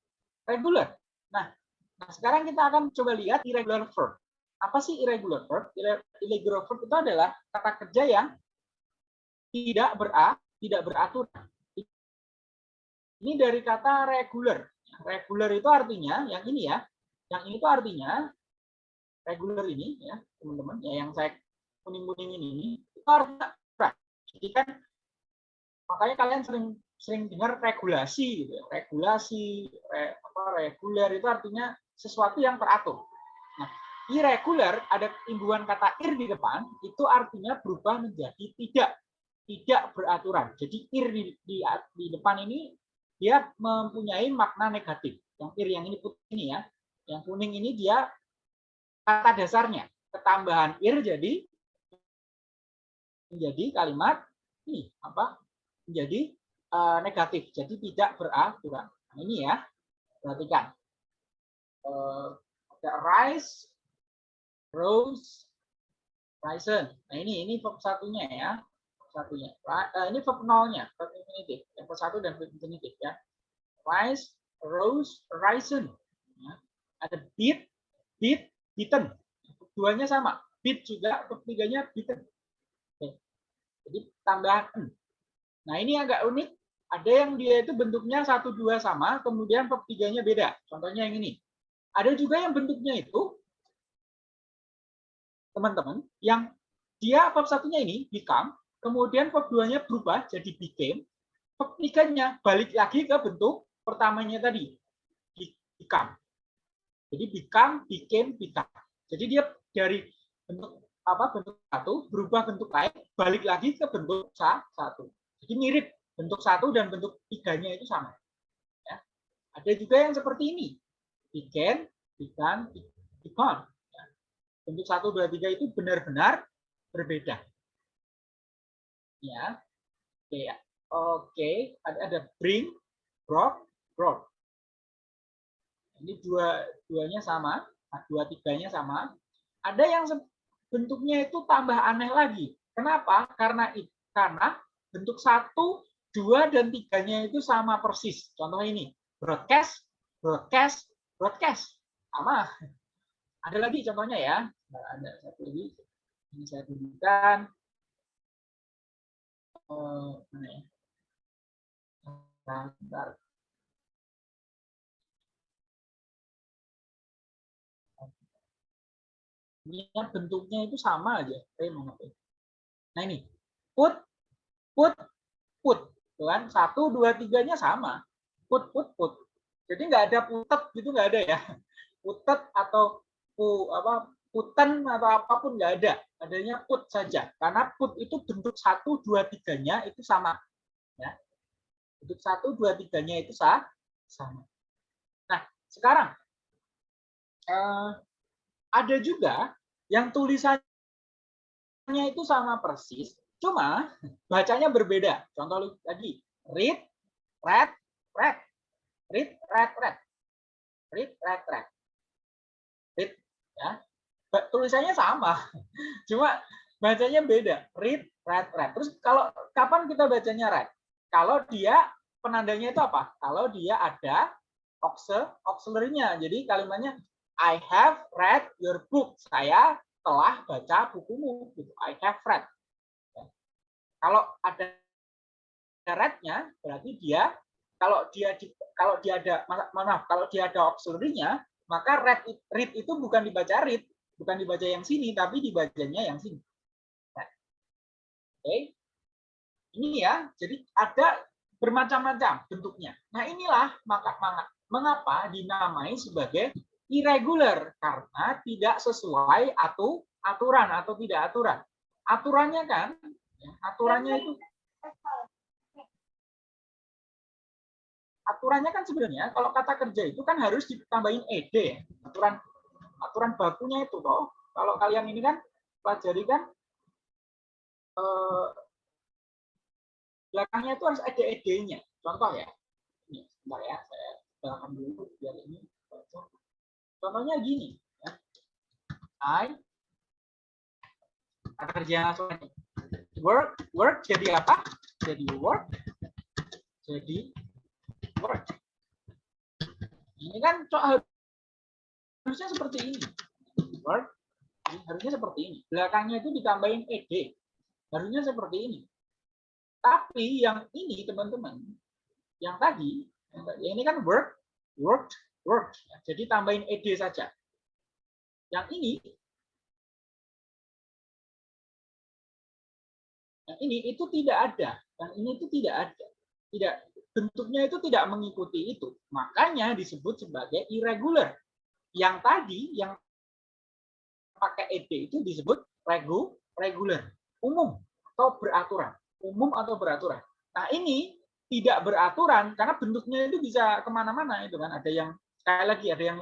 regular. Nah, nah, sekarang kita akan coba lihat irregular verb. Apa sih irregular verb? Irregular verb itu adalah kata kerja yang tidak bera, tidak beraturan. Ini dari kata regular. Regular itu artinya yang ini ya. Yang ini itu artinya regular ini ya, teman-teman. Ya yang saya kuning-kuning ini itu artinya Jadi kan makanya kalian sering sering dengar regulasi gitu ya. Regulasi, re, apa reguler itu artinya sesuatu yang teratur. Nah, irregular ada imbuhan kata ir di depan itu artinya berubah menjadi tidak tidak beraturan. Jadi ir di, di, di depan ini dia mempunyai makna negatif. Yang ir yang ini putih ini ya, yang kuning ini dia kata dasarnya ketambahan ir jadi menjadi kalimat ini apa menjadi uh, negatif. Jadi tidak beraturan. Nah, ini ya perhatikan. Uh, ada rise rose risen. Nah ini ini verb satunya ya satunya. Uh, ini verb nolnya verb infinitif. Yang verb satu dan verb infinitif ya. Rise rose risen. Ya. ada beat beat beaten keduanya sama. Beat juga verb tiganya beaten jadi tambahan. Nah ini agak unik. Ada yang dia itu bentuknya satu dua sama, kemudian verb tiganya beda. Contohnya yang ini. Ada juga yang bentuknya itu, teman-teman, yang dia verb satunya ini become, kemudian verb duanya berubah jadi became, verb tiganya balik lagi ke bentuk pertamanya tadi, become. Jadi become, became, become. Jadi dia dari bentuk apa bentuk satu berubah bentuk lain balik lagi ke bentuk satu. Jadi mirip bentuk satu dan bentuk tiganya itu sama. Ya. ada juga yang seperti ini. Began began become ya. bentuk satu dua tiga itu benar-benar berbeda. Ya. Oke ya. Oke ada ada bring brought brought ini dua duanya sama dua tiganya sama. Ada yang bentuknya itu tambah aneh lagi. Kenapa? Karena karena bentuk satu, dua, dan tiganya itu sama persis. Contoh ini, broadcast, broadcast, broadcast. Sama. Ada lagi contohnya ya. Ada satu lagi. Ini saya tunjukkan. Oh, mana ya? Nah. Bentuknya itu sama aja. Nah ini, put, put, put. Kan? Satu, dua, tiganya sama. Put, put, put. Jadi nggak ada putet gitu nggak ada ya. Putet atau pu, apa puten atau apa pun nggak ada. Adanya put saja. Karena put itu bentuk satu, dua, tiganya itu sama. Ya. Bentuk satu, dua, tiganya itu sah, sama. Nah, sekarang eh, ada juga yang tulisannya itu sama persis, cuma bacanya berbeda. Contoh lagi, read, read, read, read, read, read, read, read, read, read, ya. tulisannya sama. Cuma bacanya beda. Read, read, read. Terus kalau kapan kita bacanya read? Kalau dia penandanya itu apa? Kalau dia ada auxil- auxiliary-nya. Jadi kalimatnya I have read your book. Saya telah baca bukumu. Gitu. I have read. Ya. Kalau ada read-nya, berarti dia kalau dia di, kalau dia ada ma- maaf kalau dia ada auxiliary-nya, maka read read itu bukan dibaca read, bukan dibaca yang sini, tapi dibacanya yang sini. Nah, Oke, ini ya. Jadi ada bermacam-macam bentuknya. Nah inilah maka maka- mengapa dinamai sebagai irregular karena tidak sesuai atau aturan atau tidak aturan. Aturannya kan, ya, aturannya itu aturannya kan sebenarnya kalau kata kerja itu kan harus ditambahin ed ya. Aturan aturan bakunya itu toh. Kalau kalian ini kan pelajari kan eh, belakangnya itu harus ada ed-nya. Contoh ya. Ini, sebentar ya, saya belakang dulu biar ini. Contohnya gini ya. I kata kerja langsung work work jadi apa? Jadi work jadi work. Ini kan harusnya seperti ini. Work ini harusnya seperti ini. Belakangnya itu ditambahin ed. Harusnya seperti ini. Tapi yang ini teman-teman, yang tadi, yang ini kan work, work, work. Jadi tambahin ed saja. Yang ini, yang ini itu tidak ada. Yang ini itu tidak ada. Tidak bentuknya itu tidak mengikuti itu. Makanya disebut sebagai irregular. Yang tadi yang pakai ed itu disebut regu, regular, umum atau beraturan, umum atau beraturan. Nah ini tidak beraturan karena bentuknya itu bisa ke mana-mana itu kan. Ada yang sekali lagi ada yang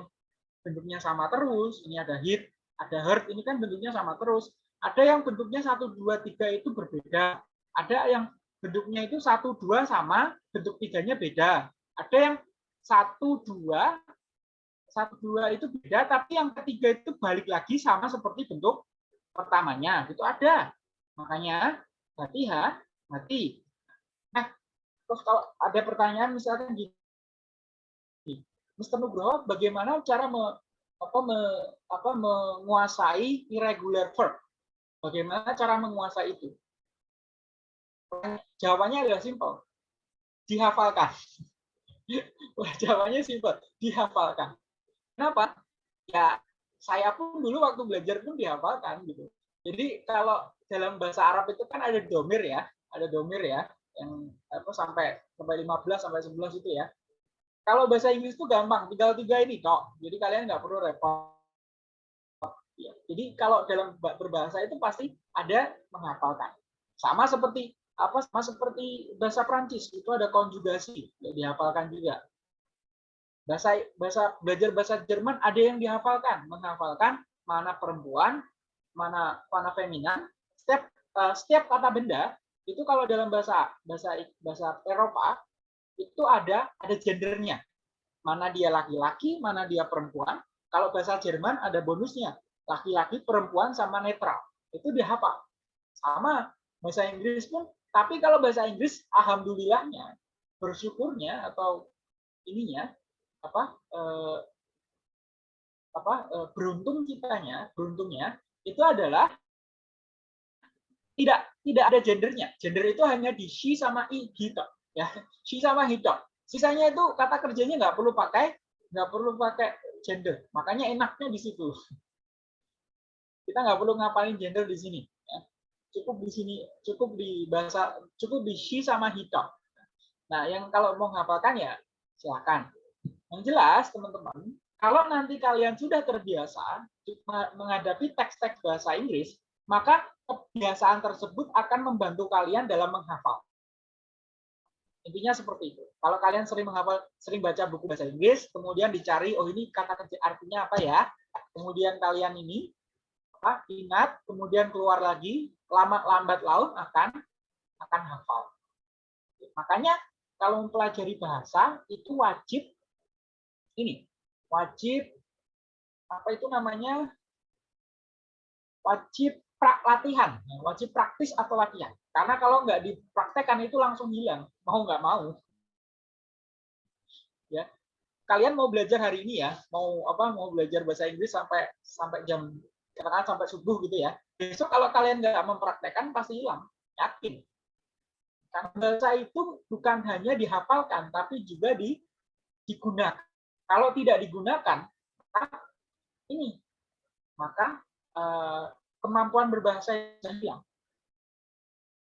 bentuknya sama terus. Ini ada hit, ada hurt. Ini kan bentuknya sama terus. Ada yang bentuknya satu dua tiga itu berbeda. Ada yang bentuknya itu satu dua sama bentuk tiganya beda. Ada yang satu dua satu dua itu beda, tapi yang ketiga itu balik lagi sama seperti bentuk pertamanya. Itu ada. Makanya hati ha, hati. Nah, terus kalau ada pertanyaan misalkan gini, Mr. Nugroho, bagaimana cara me, apa, me, apa, menguasai irregular verb? Bagaimana cara menguasai itu? Jawabannya adalah simpel. Dihafalkan. Jawabannya simpel. Dihafalkan. Kenapa? Ya, saya pun dulu waktu belajar pun dihafalkan gitu. Jadi kalau dalam bahasa Arab itu kan ada domir ya, ada domir ya, yang apa sampai sampai 15 sampai 11 itu ya. Kalau bahasa Inggris itu gampang, tinggal tiga ini kok. Jadi kalian nggak perlu repot. Ya, Jadi kalau dalam berbahasa itu pasti ada menghafalkan. Sama seperti apa? Sama seperti bahasa Prancis itu ada konjugasi, ya, dihafalkan juga bahasa bahasa belajar bahasa Jerman ada yang dihafalkan menghafalkan mana perempuan mana mana feminan setiap uh, setiap kata benda itu kalau dalam bahasa bahasa bahasa Eropa itu ada ada gendernya. Mana dia laki-laki mana dia perempuan. Kalau bahasa Jerman ada bonusnya. Laki-laki perempuan sama netral. Itu dihafal sama bahasa Inggris pun. Tapi kalau bahasa Inggris alhamdulillahnya bersyukurnya atau ininya apa eh, apa eh, beruntung kitanya beruntungnya itu adalah tidak tidak ada gendernya. Gender itu hanya di she sama i gitu ya she sama hito sisanya itu kata kerjanya nggak perlu pakai nggak perlu pakai gender. Makanya enaknya di situ. Kita nggak perlu ngapalin gender di sini ya. cukup di sini cukup di bahasa cukup di she sama hito nah yang kalau mau ngapalkan ya silakan. Yang jelas, teman-teman, kalau nanti kalian sudah terbiasa menghadapi teks-teks bahasa Inggris, maka kebiasaan tersebut akan membantu kalian dalam menghafal. Intinya seperti itu. Kalau kalian sering menghafal, sering baca buku bahasa Inggris, kemudian dicari, oh ini kata kerja artinya apa ya? Kemudian kalian ini apa, ingat, kemudian keluar lagi, lama lambat laun akan akan hafal. Makanya kalau mempelajari bahasa itu wajib ini wajib apa itu namanya wajib pra latihan, ya, wajib praktis atau latihan. Karena kalau nggak dipraktekkan itu langsung hilang, mau nggak mau. Ya, kalian mau belajar hari ini ya, mau apa? Mau belajar bahasa Inggris sampai sampai jam katakan sampai subuh gitu ya. Besok kalau kalian nggak mempraktekkan pasti hilang, yakin. Karena bahasa itu bukan hanya dihafalkan, tapi juga di, digunakan. Kalau tidak digunakan, ini maka uh, kemampuan berbahasa yang hilang.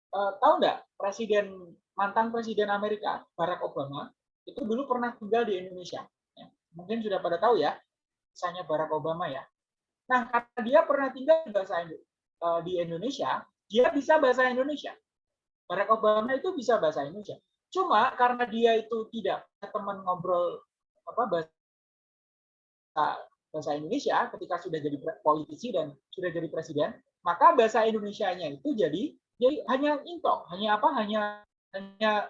Uh, tahu nggak presiden mantan presiden Amerika Barack Obama itu dulu pernah tinggal di Indonesia. Ya, mungkin sudah pada tahu ya, misalnya Barack Obama ya. Nah, karena dia pernah tinggal di bahasa uh, di Indonesia, dia bisa bahasa Indonesia. Barack Obama itu bisa bahasa Indonesia. Cuma karena dia itu tidak teman ngobrol apa bahasa bahasa Indonesia ketika sudah jadi politisi dan sudah jadi presiden, maka bahasa Indonesia-nya itu jadi jadi hanya intok, hanya apa? Hanya hanya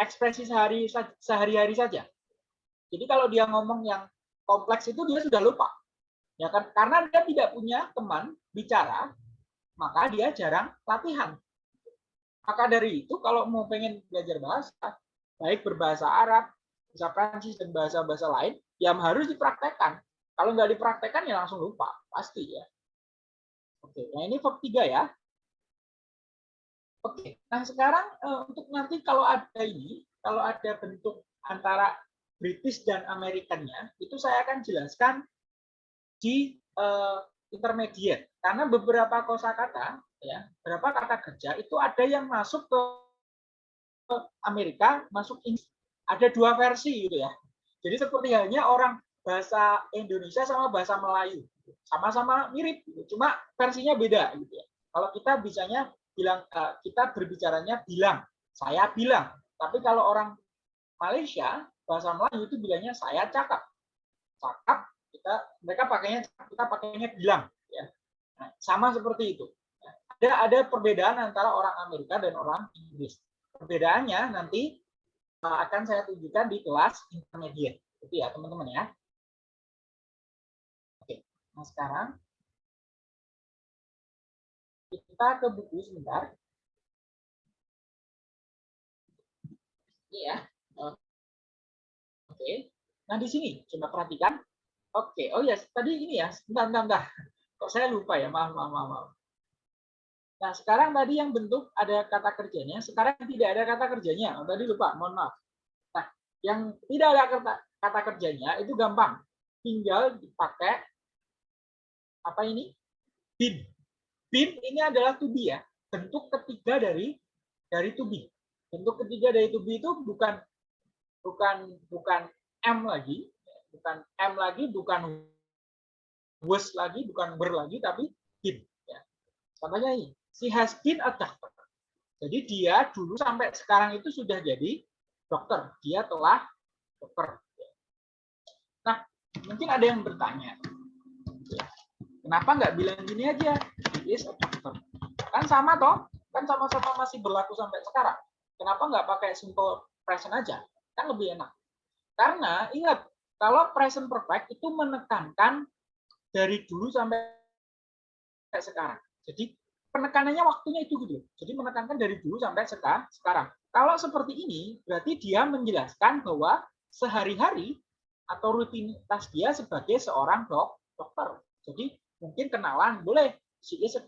ekspresi sehari sehari-hari saja. Jadi kalau dia ngomong yang kompleks itu dia sudah lupa. Ya kan? Karena dia tidak punya teman bicara, maka dia jarang latihan. Maka dari itu kalau mau pengen belajar bahasa, baik berbahasa Arab, bahasa Prancis dan bahasa-bahasa lain, yang harus dipraktekkan. Kalau nggak dipraktekkan ya langsung lupa, pasti ya. Oke, nah ini verb 3 ya. Oke, nah sekarang uh, untuk nanti kalau ada ini, kalau ada bentuk antara British dan Amerikannya, itu saya akan jelaskan di uh, intermediate. Karena beberapa kosakata ya berapa kata kerja itu ada yang masuk ke Amerika masuk Inggris ada dua versi gitu ya jadi seperti halnya orang bahasa Indonesia sama bahasa Melayu sama-sama mirip gitu. cuma versinya beda gitu ya kalau kita bisanya bilang eh, kita berbicaranya bilang saya bilang tapi kalau orang Malaysia bahasa Melayu itu bilangnya saya cakap cakap kita mereka pakainya kita pakainya bilang ya nah, sama seperti itu ada ada perbedaan antara orang Amerika dan orang Inggris. Perbedaannya nanti uh, akan saya tunjukkan di kelas intermediate. Itu ya teman-teman ya. Nah sekarang kita ke buku sebentar. Ini ya. Oke. Nah di sini coba perhatikan. Oke, oh ya tadi ini ya. Bentar, bentar, bentar. Kok saya lupa ya? Maaf, maaf, maaf. maaf. Nah, sekarang tadi yang bentuk ada kata kerjanya, sekarang tidak ada kata kerjanya. Oh, tadi lupa, mohon maaf. Nah, yang tidak ada kata kerjanya itu gampang. Tinggal dipakai apa ini? Bin. Bin ini adalah to be ya. Bentuk ketiga dari dari to be. Bentuk ketiga dari to be itu bukan bukan bukan M lagi, bukan M lagi, bukan was lagi, bukan ber lagi, tapi bin. Ya. Contohnya ini, She has been a doctor. Jadi dia dulu sampai sekarang itu sudah jadi dokter. Dia telah dokter. Nah, mungkin ada yang bertanya, kenapa nggak bilang gini aja? He is a doctor. Kan sama toh? Kan sama-sama masih berlaku sampai sekarang. Kenapa nggak pakai simple present aja? Kan lebih enak. Karena ingat, kalau present perfect itu menekankan dari dulu sampai sekarang. Jadi penekanannya waktunya itu gitu. Jadi menekankan dari dulu sampai sekarang. Kalau seperti ini, berarti dia menjelaskan bahwa sehari-hari atau rutinitas dia sebagai seorang dok, dokter. Jadi mungkin kenalan boleh. She is a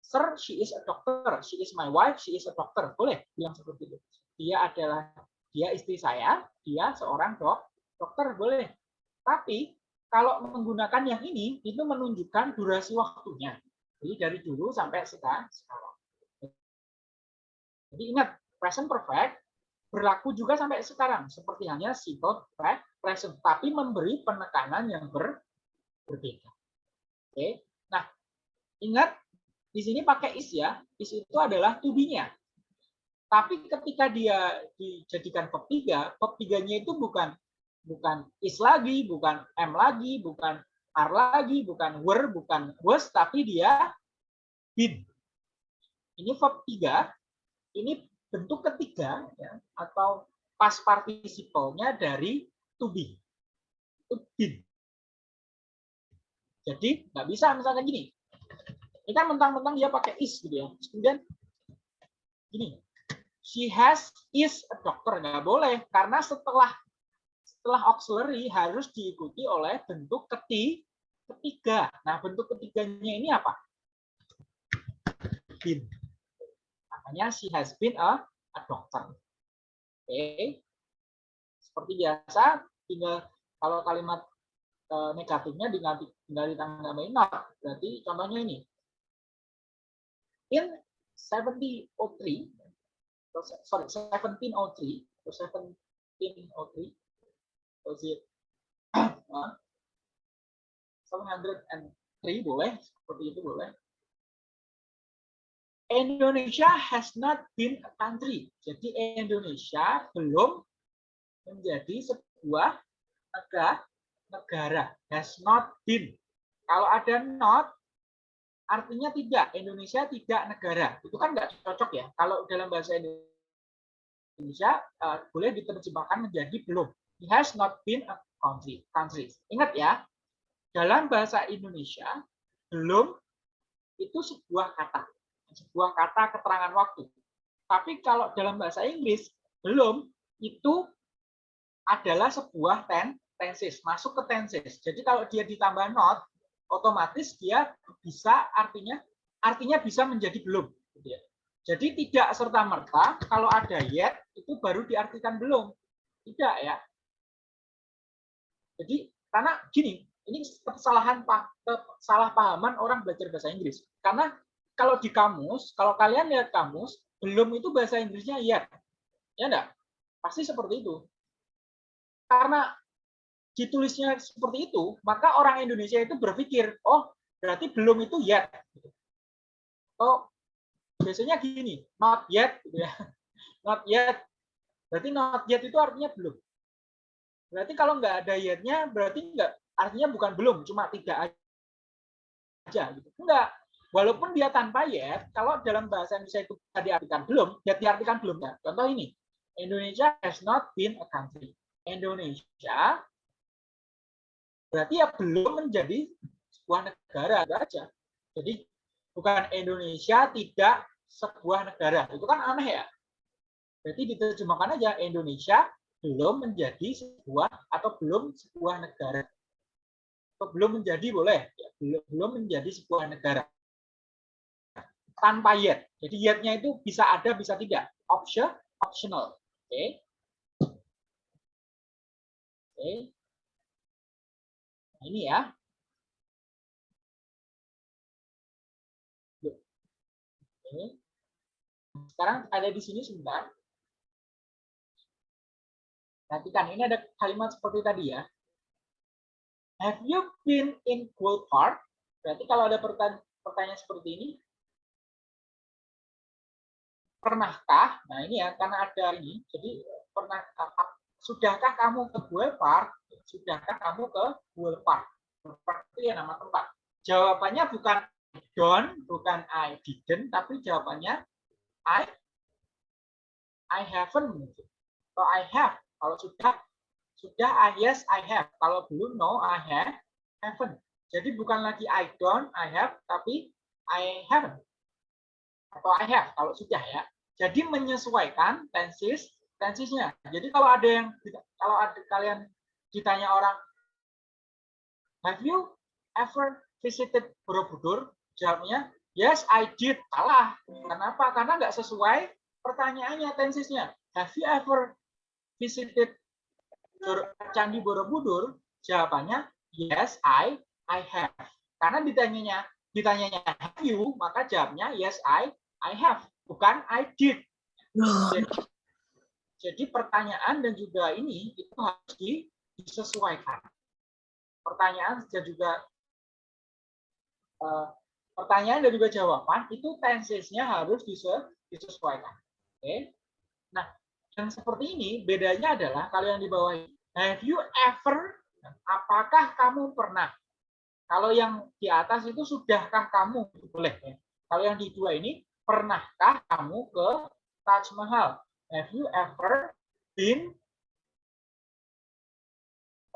sir, she is a doctor. She is my wife, she is a doctor. Boleh bilang seperti itu. Dia adalah dia istri saya, dia seorang dok, dokter boleh. Tapi kalau menggunakan yang ini itu menunjukkan durasi waktunya. Jadi dari dulu sampai sekarang. Jadi ingat, present perfect berlaku juga sampai sekarang. Seperti hanya simple present. Tapi memberi penekanan yang ber, berbeda. Oke. Nah, ingat di sini pakai is ya. Is itu adalah to be-nya. Tapi ketika dia dijadikan verb 3, verb 3-nya itu bukan bukan is lagi, bukan am lagi, bukan are lagi, bukan were, bukan was, tapi dia been. Ini verb 3, ini bentuk ketiga ya, atau past participle-nya dari to be. Itu been. Jadi nggak bisa misalkan gini. Ini kan mentang-mentang dia pakai is gitu ya. Kemudian gini, she has is a doctor nggak boleh karena setelah setelah auxiliary harus diikuti oleh bentuk keti, ketiga. Nah, bentuk ketiganya ini apa? Been. Makanya she has been a, a doctor. Oke. Okay. Seperti biasa, tinggal kalau kalimat uh, negatifnya tinggal, tinggal ditanggapi not. Berarti contohnya ini. In 7003, sorry, 1703, atau 1703, was it 703 boleh, seperti itu boleh. Indonesia has not been a country. Jadi Indonesia belum menjadi sebuah negara, negara. Has not been. Kalau ada not, artinya tidak. Indonesia tidak negara. Itu kan nggak cocok ya. Kalau dalam bahasa Indonesia uh, boleh diterjemahkan menjadi belum. It has not been a country. country. Ingat ya, dalam bahasa Indonesia belum itu sebuah kata, sebuah kata keterangan waktu. Tapi kalau dalam bahasa Inggris belum itu adalah sebuah ten, tenses, masuk ke tenses. Jadi kalau dia ditambah not, otomatis dia bisa artinya artinya bisa menjadi belum. Gitu ya. Jadi tidak serta merta kalau ada yet itu baru diartikan belum. Tidak ya. Jadi karena gini, ini kesalahan kesalahpahaman orang belajar bahasa Inggris. Karena kalau di kamus, kalau kalian lihat kamus, belum itu bahasa Inggrisnya yet. Ya enggak? Pasti seperti itu. Karena ditulisnya seperti itu, maka orang Indonesia itu berpikir, oh berarti belum itu yet. Oh, biasanya gini, not yet, gitu ya. Not yet. Berarti not yet itu artinya belum. Berarti kalau nggak ada yetnya, berarti nggak artinya bukan belum, cuma tidak aja. Gitu. Enggak. Walaupun dia tanpa yet, kalau dalam bahasa Indonesia itu diartikan belum, ya diartikan belum. Ya. Contoh ini, Indonesia has not been a country. Indonesia berarti ya belum menjadi sebuah negara aja. Jadi bukan Indonesia tidak sebuah negara. Itu kan aneh ya. Berarti diterjemahkan aja Indonesia belum menjadi sebuah atau belum sebuah negara belum menjadi boleh, ya, belum belum menjadi sebuah negara tanpa yet. Jadi yetnya itu bisa ada, bisa tidak. Option, optional. Oke. Okay. Oke. Okay. Nah, ini ya. Okay. Sekarang ada di sini sebentar. Perhatikan, ini ada kalimat seperti tadi ya. Have you been in Cool Park? Berarti kalau ada pertanyaan seperti ini, pernahkah? Nah ini ya, karena ada ini, jadi pernah sudahkah kamu ke Cool Park? Sudahkah kamu ke Cool Park? Itu ya nama tempat. Jawabannya bukan don't, bukan I didn't, tapi jawabannya I I haven't. Atau I have. Kalau sudah sudah, I yes, I have. Kalau belum, no, I have, haven't. Jadi bukan lagi I don't, I have, tapi I haven't. Atau I have, kalau sudah ya. Jadi menyesuaikan tenses, tensesnya. Jadi kalau ada yang, kalau ada kalian ditanya orang, have you ever visited Borobudur? Jawabnya, yes, I did. Salah. Kenapa? Karena nggak sesuai pertanyaannya, tensesnya. Have you ever visited Candi Borobudur? Jawabannya yes, I, I have. Karena ditanyanya, ditanyanya have you, maka jawabnya yes, I, I have. Bukan I did. Jadi, jadi pertanyaan dan juga ini itu harus disesuaikan. Pertanyaan dan juga uh, pertanyaan dan juga jawaban itu tensesnya harus disesuaikan. Oke. Nah, yang seperti ini bedanya adalah kalau yang di bawah ini, have you ever, apakah kamu pernah? Kalau yang di atas itu sudahkah kamu? Boleh. Ya. Kalau yang di dua ini, pernahkah kamu ke Taj Mahal? Have you ever been?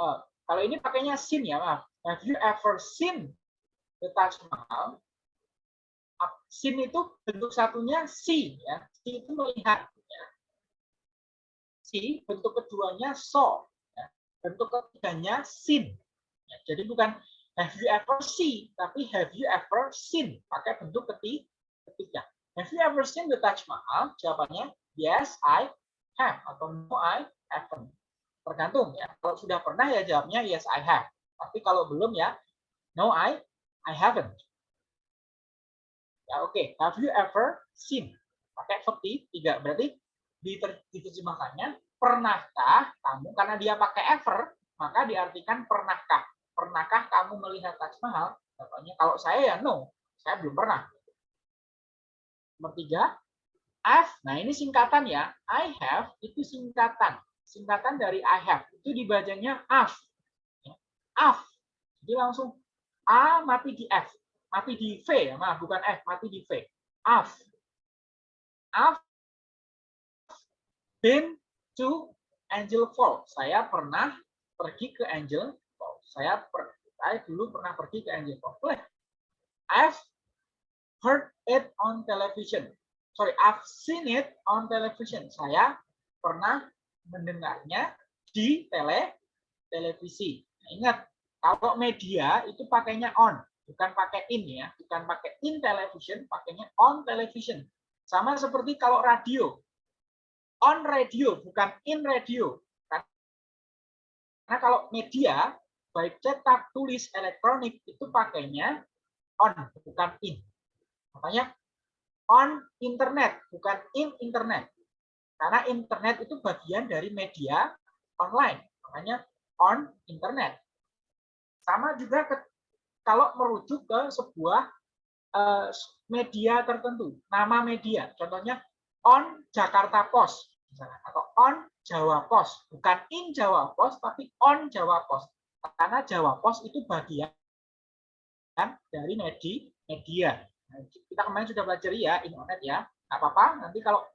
Oh, kalau ini pakainya seen ya, maaf. Have you ever seen the Taj Mahal? Seen itu bentuk satunya see ya. See itu melihat ya. See bentuk keduanya saw. Ya. Bentuk ketiganya seen. Ya. Jadi bukan have you ever see tapi have you ever seen pakai bentuk ketiga. Have you ever seen the Taj Mahal? Jawabannya yes, I have atau no, I haven't. Tergantung ya. Kalau sudah pernah ya jawabnya yes, I have. Tapi kalau belum ya no, I I haven't. Ya oke. Okay. Have you ever seen? Pakai verb tiga. Berarti diterjemahkannya pernahkah kamu karena dia pakai ever maka diartikan pernahkah pernahkah kamu melihat Taj Mahal? Contohnya kalau saya ya no, saya belum pernah. Nomor tiga, F. Nah ini singkatan ya. I have itu singkatan. Singkatan dari I have. Itu dibacanya AF. AF. Jadi langsung A mati di F. Mati di V ya. Maaf, bukan F. Mati di V. AF. AF been to Angel Falls. Saya pernah pergi ke Angel Falls. Saya, per, saya dulu pernah pergi ke Angel Falls. Boleh. I've heard it on television. Sorry, I've seen it on television. Saya pernah mendengarnya di tele televisi. Nah, ingat, kalau media itu pakainya on, bukan pakai in ya, bukan pakai in television, pakainya on television. Sama seperti kalau radio. On radio, bukan in radio. Karena kalau media, baik cetak, tulis, elektronik, itu pakainya on, bukan in. Makanya on internet, bukan in internet. Karena internet itu bagian dari media online. Makanya on internet. Sama juga ke, kalau merujuk ke sebuah uh, media tertentu, nama media. Contohnya on Jakarta Post atau on Jawa Post, bukan in Jawa Post tapi on Jawa Post. Karena Jawa Post itu bagian dari media. Nah, kita kemarin sudah belajar ya internet ya. Apa-apa, nanti kalau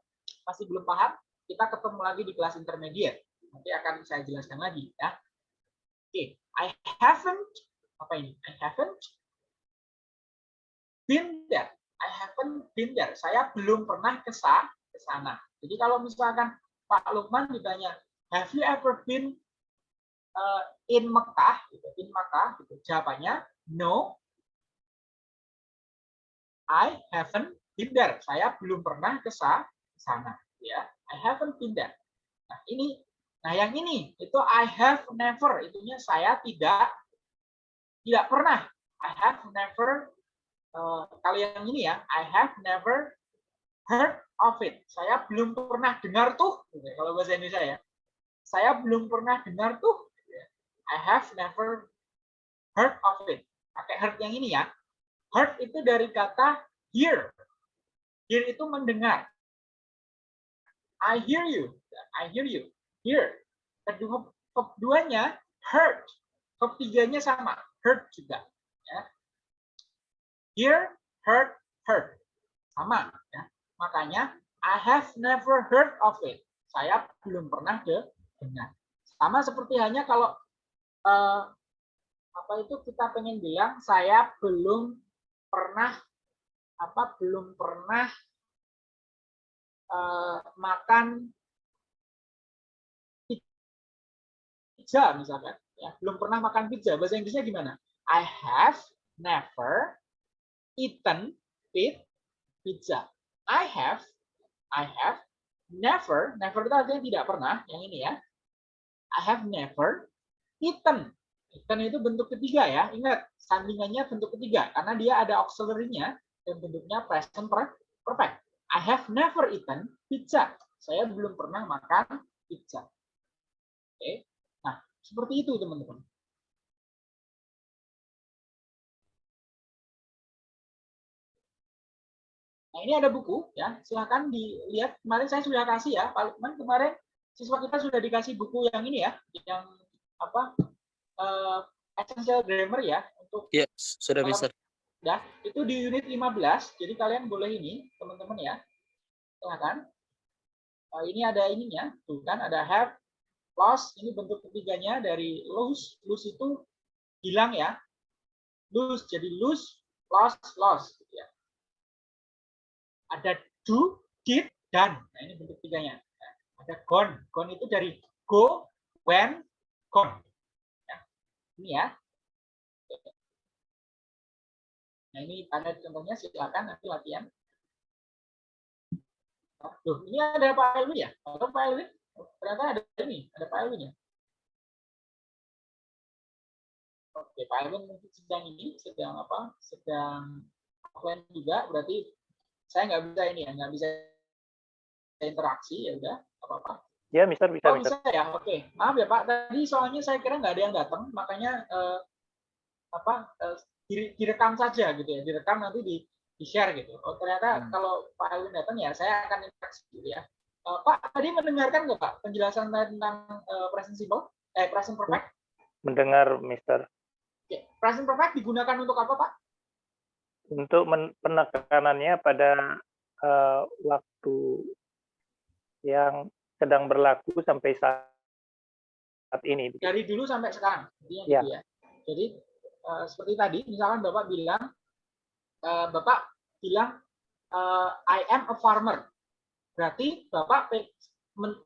masih belum paham, kita ketemu lagi di kelas intermediate. Nanti akan saya jelaskan lagi ya. Oke, I haven't apa ini? I haven't been there. I haven't been there. Saya belum pernah ke sana. Jadi kalau misalkan Pak Lukman ditanya, have you ever been uh, in Mekah? Gitu, in Mekah, gitu. jawabannya no, I haven't been there. Saya belum pernah ke. Ya, I haven't been there. Nah ini, nah yang ini itu I have never. Itunya saya tidak tidak pernah. I have never. Uh, kalau yang ini ya, I have never heard of it. Saya belum pernah dengar tuh. Gitu, kalau bahasa Indonesia ya, saya belum pernah dengar tuh. Gitu. I have never heard of it. Pakai heard yang ini ya. Heard itu dari kata hear. Hear itu mendengar. I hear you. I hear you. Hear. Kedua, keduanya heard. Ketiganya sama. Heard juga. Ya. Hear, heard, heard. Sama. Ya. Makanya I have never heard of it. Saya belum pernah dengar. Sama seperti hanya kalau uh, apa itu kita pengen bilang saya belum pernah apa belum pernah uh, makan pizza misalkan ya. Belum pernah makan pizza. Bahasa Inggrisnya gimana? I have never eaten pizza. I have I have never never itu artinya tidak pernah yang ini ya. I have never eaten. Eaten itu bentuk ketiga ya. Ingat sandingannya bentuk ketiga. Karena dia ada auxiliary-nya dan bentuknya present perfect. I have never eaten pizza. Saya belum pernah makan pizza. Oke. Nah, seperti itu teman-teman. Nah, ini ada buku ya. Silahkan dilihat. Kemarin saya sudah kasih ya, Pak Lukman kemarin siswa kita sudah dikasih buku yang ini ya, yang apa? Uh, essential grammar ya untuk Ya, sudah bisa. Ya, itu di unit 15. Jadi kalian boleh ini, teman-teman ya. Silakan. Uh, ini ada ininya, tuh kan ada have, lost, ini bentuk ketiganya dari lose. Lose itu hilang ya. Lose jadi lose, lost, lost gitu ya. Ada do, did, done. Nah, ini bentuk tiganya. Nah, ada gone. Gone itu dari go, when, gone. Nah, ini ya. Nah, ini ada contohnya silakan nanti latihan. Tuh, ini ada Pak Elwi ya? Atau Pak Elwi? Ternyata ada ini, ada Pak Elwi-nya. Oke, Pak Elwin mungkin sedang ini, sedang apa? Sedang offline juga, berarti saya nggak bisa ini ya, nggak bisa interaksi ya udah, apa-apa. Ya, Mister bisa, Oh Mister. bisa ya, oke. Maaf ya Pak, tadi soalnya saya kira nggak ada yang datang, makanya eh, apa eh, direkam saja gitu ya, direkam nanti di di share gitu. Oh ternyata Hmm. kalau Pak Elwin datang ya saya akan interaksi gitu ya. Eh, Pak tadi mendengarkan nggak Pak penjelasan tentang eh, present simple, eh present perfect? Mendengar, Mister. Oke, present perfect digunakan untuk apa Pak? Untuk penekanannya pada eh, waktu yang sedang berlaku sampai saat ini. Dari dulu sampai sekarang, intinya Ya. ya. Jadi eh, seperti tadi, misalkan Bapak bilang, eh, Bapak bilang eh, I am a farmer. Berarti Bapak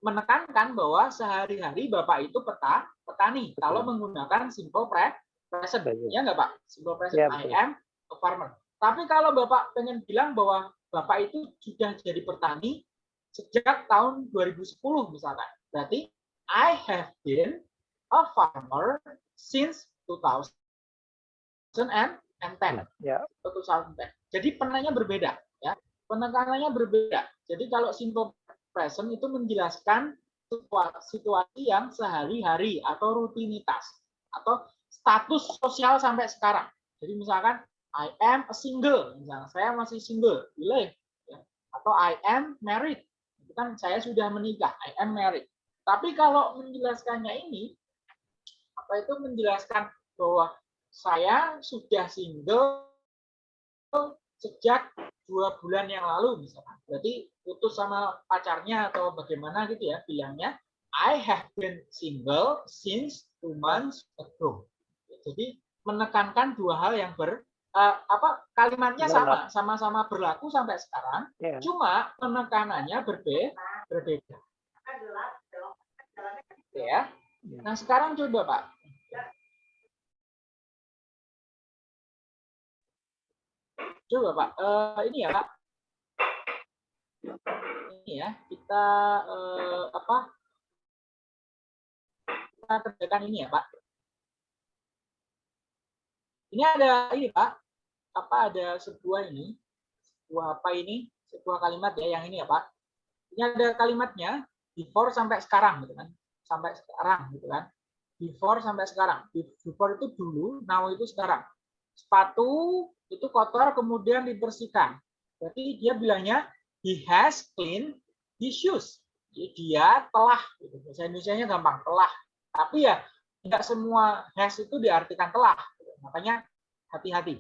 menekankan bahwa sehari-hari Bapak itu peta petani Betul. kalau menggunakan simple pre present. Betul. Ya nggak Pak? Simple present. Ya, I am a farmer. Tapi kalau Bapak pengen bilang bahwa Bapak itu sudah jadi petani sejak tahun 2010 misalkan. Berarti I have been a farmer since 2010 Ya, atau 2010. Jadi penanya berbeda ya. Penekanannya berbeda. Jadi kalau simple present itu menjelaskan situa- situasi yang sehari-hari atau rutinitas atau status sosial sampai sekarang. Jadi misalkan I am a single, misalnya saya masih single, boleh. Ya. Atau I am married, itu kan saya sudah menikah, I am married. Tapi kalau menjelaskannya ini, apa itu menjelaskan bahwa saya sudah single sejak dua bulan yang lalu misalkan. Berarti putus sama pacarnya atau bagaimana gitu ya bilangnya. I have been single since two months ago. Jadi menekankan dua hal yang ber eh, apa kalimatnya sama, sama-sama berlaku sampai sekarang. ya. Cuma penekanannya berbe berbeda. Ya. Nah sekarang coba Pak. Coba Pak, Eh, ini ya Pak. Ini ya, kita eh, apa? Kita kerjakan ini ya Pak. Ini ada ini Pak. Apa ada sebuah ini? Sebuah apa ini? Sebuah kalimat ya yang ini ya Pak. Ini ada kalimatnya before sampai sekarang gitu kan. Sampai sekarang gitu kan. Before sampai sekarang. Before itu dulu, now itu sekarang. Sepatu itu kotor kemudian dibersihkan. Berarti dia bilangnya he has cleaned his shoes. Jadi dia telah, gitu. bahasa Indonesia-nya gampang, telah. Tapi ya tidak semua has itu diartikan telah. gitu. Makanya hati-hati.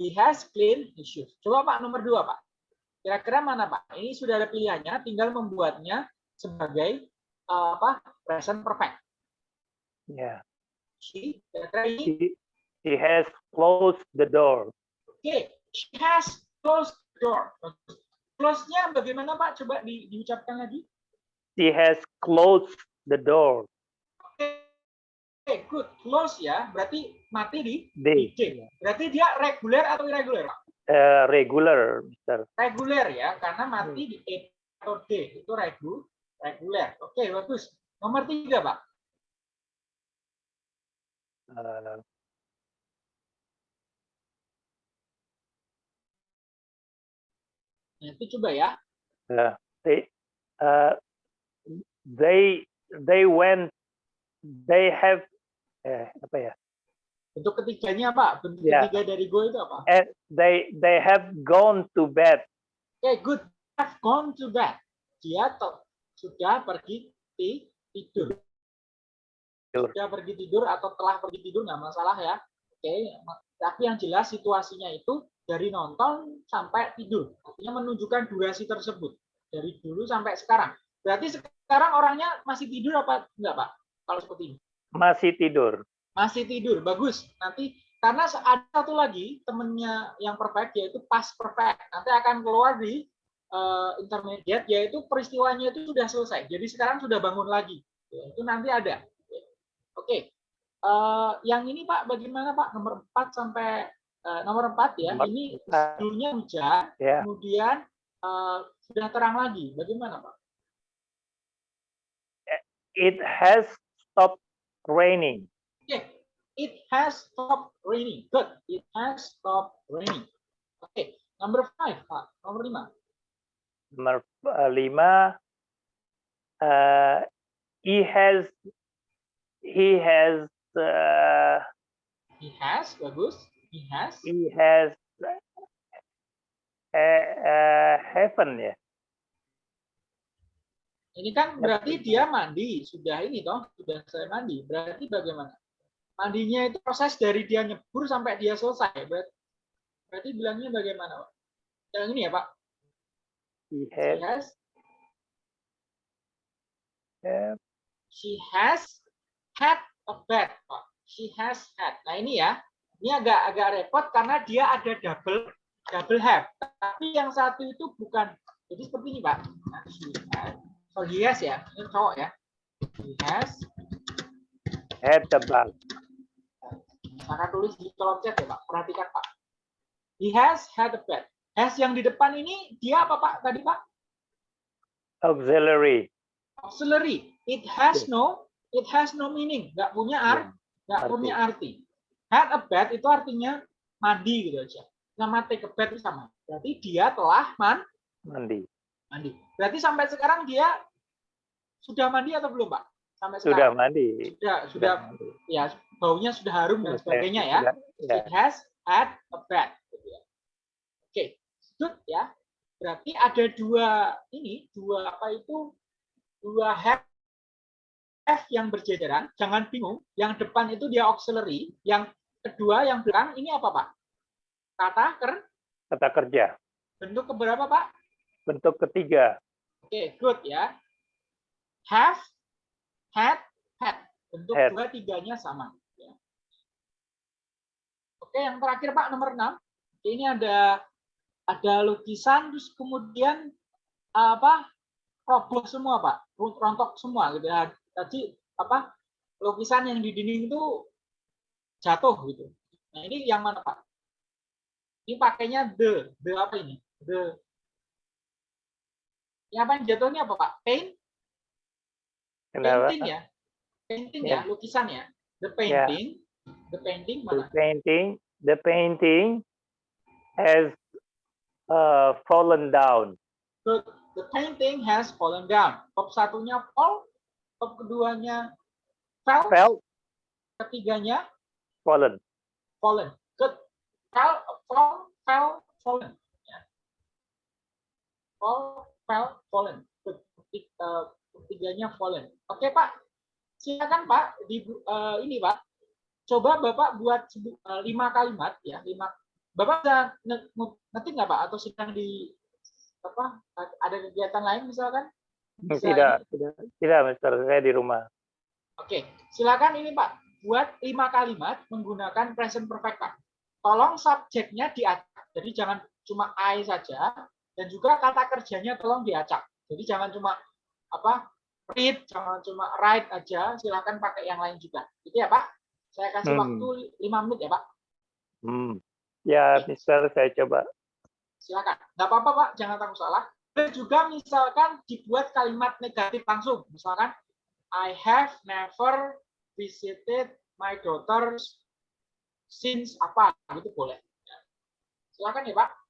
He has cleaned his shoes. Coba Pak nomor dua Pak. Kira-kira mana Pak? Ini sudah ada pilihannya, tinggal membuatnya sebagai eh, apa present perfect. Ya. She, kira-kira ini He, has closed the door. Oke, she has closed the door. Close-nya bagaimana Pak? Coba di, diucapkan lagi. He has closed the door. Oke, good. Close ya, berarti mati di D. Berarti dia reguler atau irregular? Eh, regular, Mister. Reguler ya, karena mati di E atau D. Itu regu, reguler. Oke, bagus. Nomor tiga, Pak. Eh, itu coba ya. they, uh, they, they went, they have, eh, apa ya? Bentuk ketiganya Pak. Bentuk Ya. ketiga dari go itu apa? Eh, they, they have gone to bed. Oke, good. Have gone to bed. Dia sudah pergi ti- tidur. Tidur. Sudah pergi tidur atau telah pergi tidur nggak masalah ya. Oke, ma- tapi yang jelas situasinya itu dari nonton sampai tidur. Artinya menunjukkan durasi tersebut dari dulu sampai sekarang. Berarti sekarang orangnya masih tidur apa enggak, Pak? Kalau seperti ini. Masih tidur. Masih tidur. Bagus. Nanti karena ada satu lagi temennya yang perfect yaitu past perfect. Nanti akan keluar di uh, intermediate yaitu peristiwanya itu sudah selesai. Jadi sekarang sudah bangun lagi. Itu nanti ada. Oke. Uh, yang ini Pak bagaimana Pak nomor 4 sampai uh, nomor 4 ya. Nomor ini empat. dulunya hujan, Yeah. kemudian uh, sudah terang lagi. Bagaimana Pak? It has stopped raining. Oke. It has stopped raining. Good. It has stopped raining. Oke. Number 5 Pak. Nomor 5. Nomor uh, lima, uh, he has he has uh, He has, bagus. He has. he has uh, uh, heaven ya. Ini kan berarti dia mandi, sudah ini toh, sudah saya mandi. Berarti bagaimana? Mandinya itu proses dari dia nyebur sampai dia selesai. Berarti, berarti bilangnya bagaimana, Pak? Yang ini ya, Pak. He She has has, uh, she has had a bath, Pak. She has had. Nah ini ya, ini agak agak repot karena dia ada double double have. Tapi yang satu itu bukan. Jadi seperti ini, Pak. Nah, has. Oh, he has ya. Ini cowok ya. He has had the bath. Maka tulis di kolom chat ya Pak. Perhatikan Pak. He has had a pet. Has yang di depan ini dia apa Pak tadi Pak? Auxiliary. Auxiliary. It has no it has no meaning. Nggak punya art, nggak arti. punya arti. Had a bath itu artinya mandi gitu aja. Sama take a bath itu sama. Berarti dia telah man, Mandi. mandi. Berarti sampai sekarang dia sudah mandi atau belum Pak? Sampai Sudah sekarang. mandi. Sudah, sudah mandi. ya baunya sudah harum dan Sudah- sebagainya ya. sudah- ya. It has had a bath. gitu ya. Oke, good ya. Berarti ada dua ini, dua apa itu? Dua have have yang berjejeran. Jangan bingung. Yang depan itu dia auxiliary. Yang kedua yang belakang ini apa Pak? Kata ker Kata kerja. bentuk keberapa Pak? Bentuk ketiga. Oke, good ya. Have, had, had. Bentuk Had. dua tiganya sama. ya. Oke, yang terakhir Pak nomor 6. Ini ada ada lukisan terus kemudian apa? roboh semua Pak, rontok semua gitu ya. Tadi apa? Lukisan yang di dinding itu jatuh gitu. Nah, ini yang mana Pak? Ini pakainya the, the apa ini? The yang apa yang jatuhnya apa Pak? Paint? Kenapa? Painting ya? Painting Ya. ya, lukisan ya? The painting, the painting The mana? painting, the painting has uh, fallen down. The, the painting has fallen down. Top satunya fall, top keduanya fell, Fell, ketiganya fallen. fallen. Good. Fell, fall, fell, fallen. Ya. Fall, fell, fallen. Good. Eh, Ketiganya fallen. Oke Pak, silakan Pak. Di eh, ini Pak, coba Bapak buat eh, lima kalimat ya, lima. Bapak bisa nge- nge- ngetik nggak Pak? Atau sedang di apa? Ada kegiatan lain misalkan? Bisa Tidak, tidak, tidak, Mister. Saya di rumah. Oke, silakan ini Pak, buat lima kalimat menggunakan present perfect Pak. Tolong subjeknya diacak, jadi jangan cuma I saja, dan juga kata kerjanya tolong diacak. Jadi jangan cuma apa read, jangan cuma write aja, silakan pakai yang lain juga. Gitu ya Pak. Saya kasih Hmm. waktu lima menit ya Pak. Hmm. Ya, Mister, saya coba. Silakan. Nggak apa-apa Pak, jangan takut salah. Dan juga misalkan dibuat kalimat negatif langsung. Misalkan, I have never visited my daughters since apa gitu boleh. Silakan ya Pak.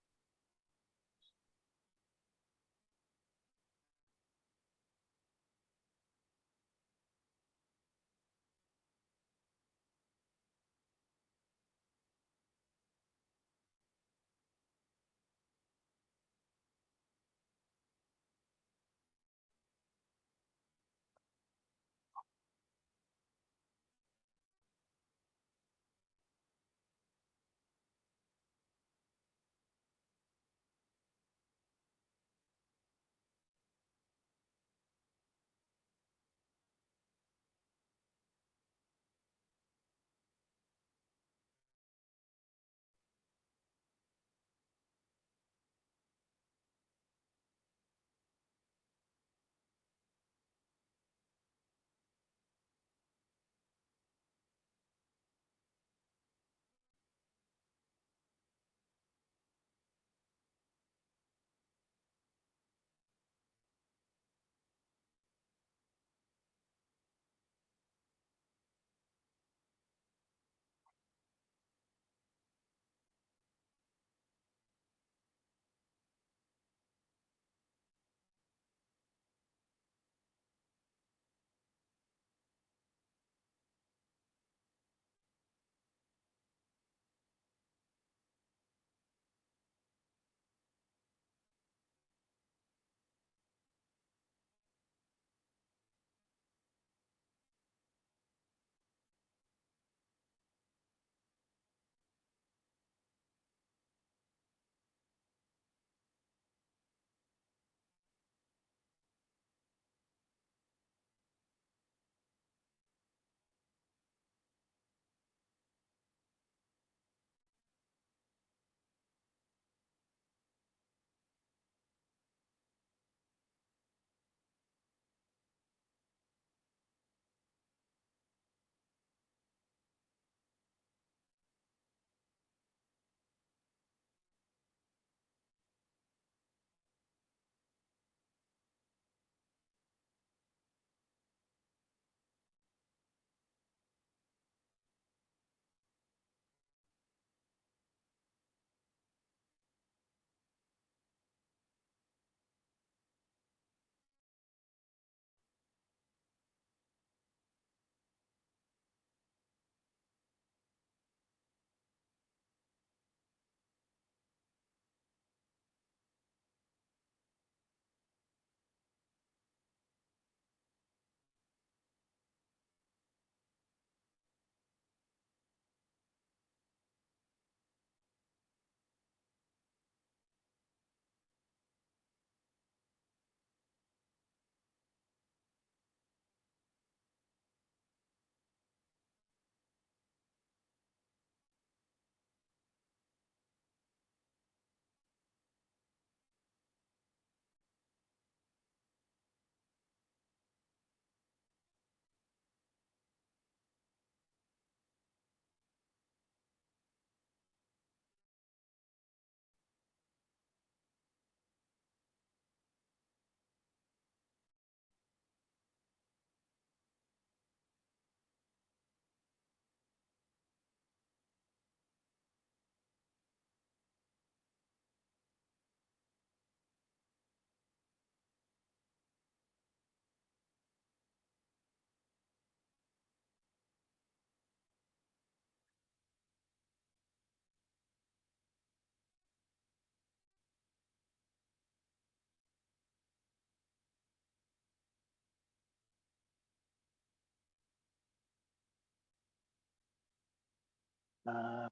Nah,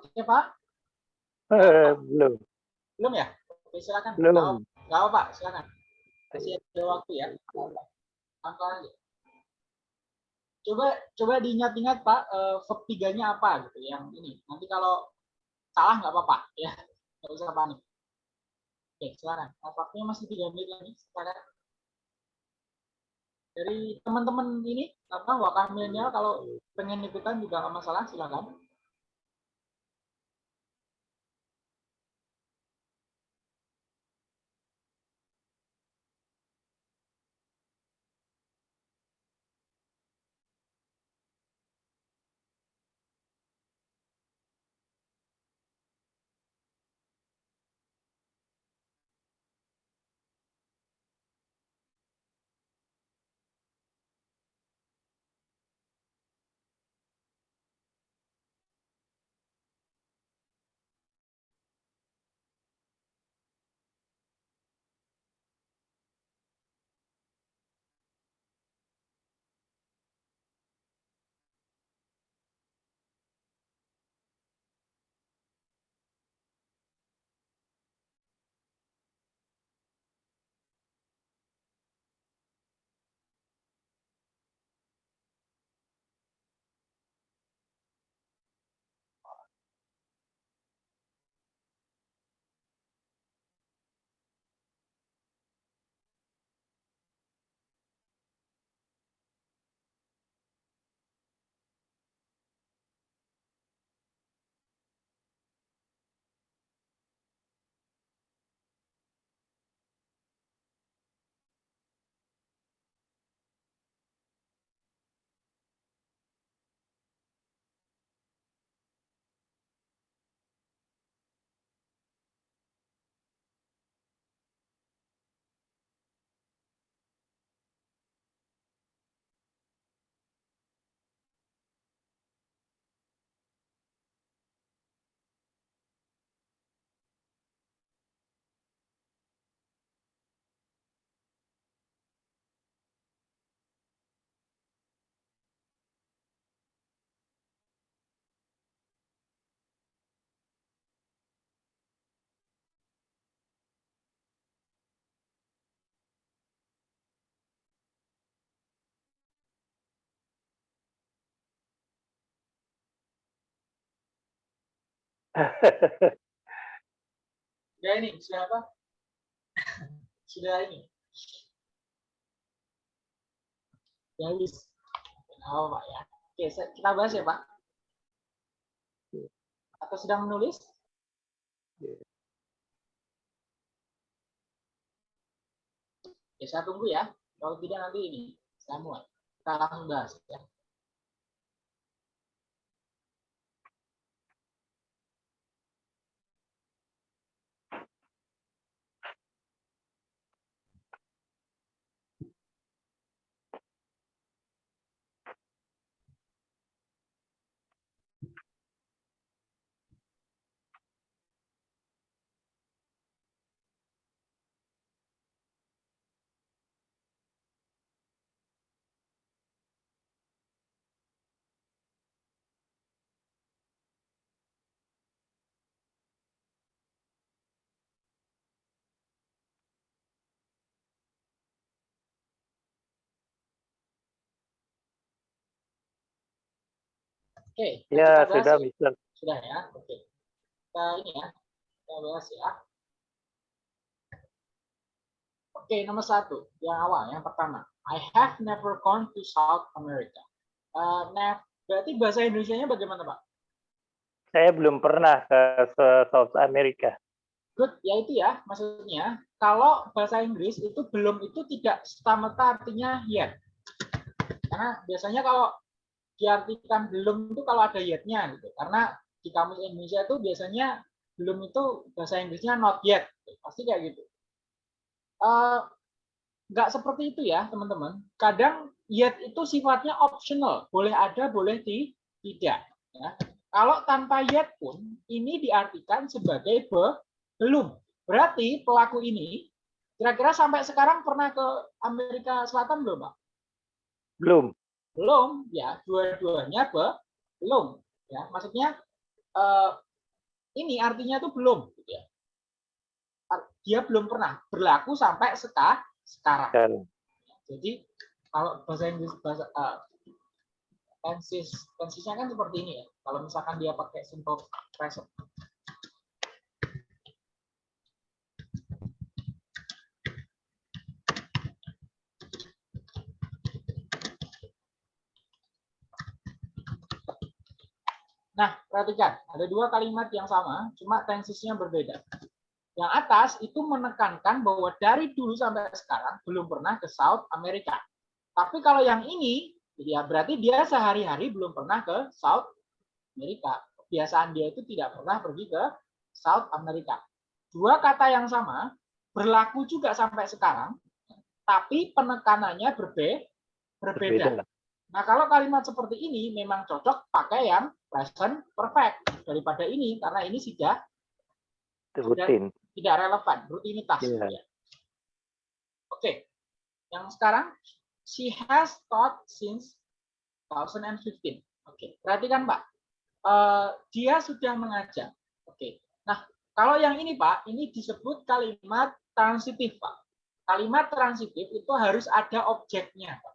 Oke Pak, eh, belum, belum ya? Oke silakan. belum. Nggak apa- Pak, silakan. Masih ada waktu ya. Angka aja. Coba coba diingat-ingat Pak, eh, verb tiganya apa gitu yang ini. Nanti kalau salah nggak apa-apa ya, nggak usah panik. Oke silakan. Waktunya masih tiga menit lagi. Silakan. Dari teman-teman ini apa wakar milenial kalau pengen ikutan juga nggak masalah silakan. Sudah ini, sudah apa? sudah ini. Ya. Oh, Pak ya. Oke, kita bahas ya, Pak. Atau sedang menulis? Ya, saya tunggu ya. Kalau tidak nanti ini, saya muat. Kita langsung bahas ya. Oke. Ya, kita bahas sudah, ya. Mister. Sudah ya. Oke. Kita ini ya. Kita bahas ya. Oke, nomor satu. Yang awal, yang pertama. I have never gone to South America. Eh, nev- berarti bahasa Indonesia-nya bagaimana, Pak? Saya belum pernah ke South America. Good, ya itu ya maksudnya. Kalau bahasa Inggris itu belum itu tidak serta-merta artinya yet. Karena biasanya kalau diartikan belum itu kalau ada yet-nya gitu. Karena di kamus Indonesia itu biasanya belum itu bahasa Inggrisnya not yet. Pasti kayak gitu. Eh, nggak seperti itu ya teman-teman. Kadang yet itu sifatnya optional, boleh ada, boleh di, tidak. Ya. Kalau tanpa yet pun ini diartikan sebagai be- belum. Berarti pelaku ini kira-kira sampai sekarang pernah ke Amerika Selatan belum, Pak? Belum. Belum, ya. Dua-duanya be- belum. Ya, maksudnya eh, ini artinya itu belum, gitu ya. Dia belum pernah berlaku sampai seka, sekarang. Dan Jadi kalau bahasa Inggris bahasa uh, tenses tensesnya kan seperti ini ya. Kalau misalkan dia pakai simple present. Nah, perhatikan, ada dua kalimat yang sama, cuma tensesnya berbeda. Yang atas itu menekankan bahwa dari dulu sampai sekarang belum pernah ke South America. Tapi kalau yang ini, ya berarti dia sehari-hari belum pernah ke South America. Kebiasaan dia itu tidak pernah pergi ke South America. Dua kata yang sama berlaku juga sampai sekarang, tapi penekanannya berbe berbeda. berbeda. Nah, kalau kalimat seperti ini memang cocok pakai yang present perfect daripada ini karena ini sudah rutin. tidak relevan, rutinitas. Iya. ya. Oke, yang sekarang she has taught since 2015. Oke, perhatikan Pak, Eh, dia sudah mengajar. Oke, nah kalau yang ini Pak, ini disebut kalimat transitif Pak. Kalimat transitif itu harus ada objeknya. Pak.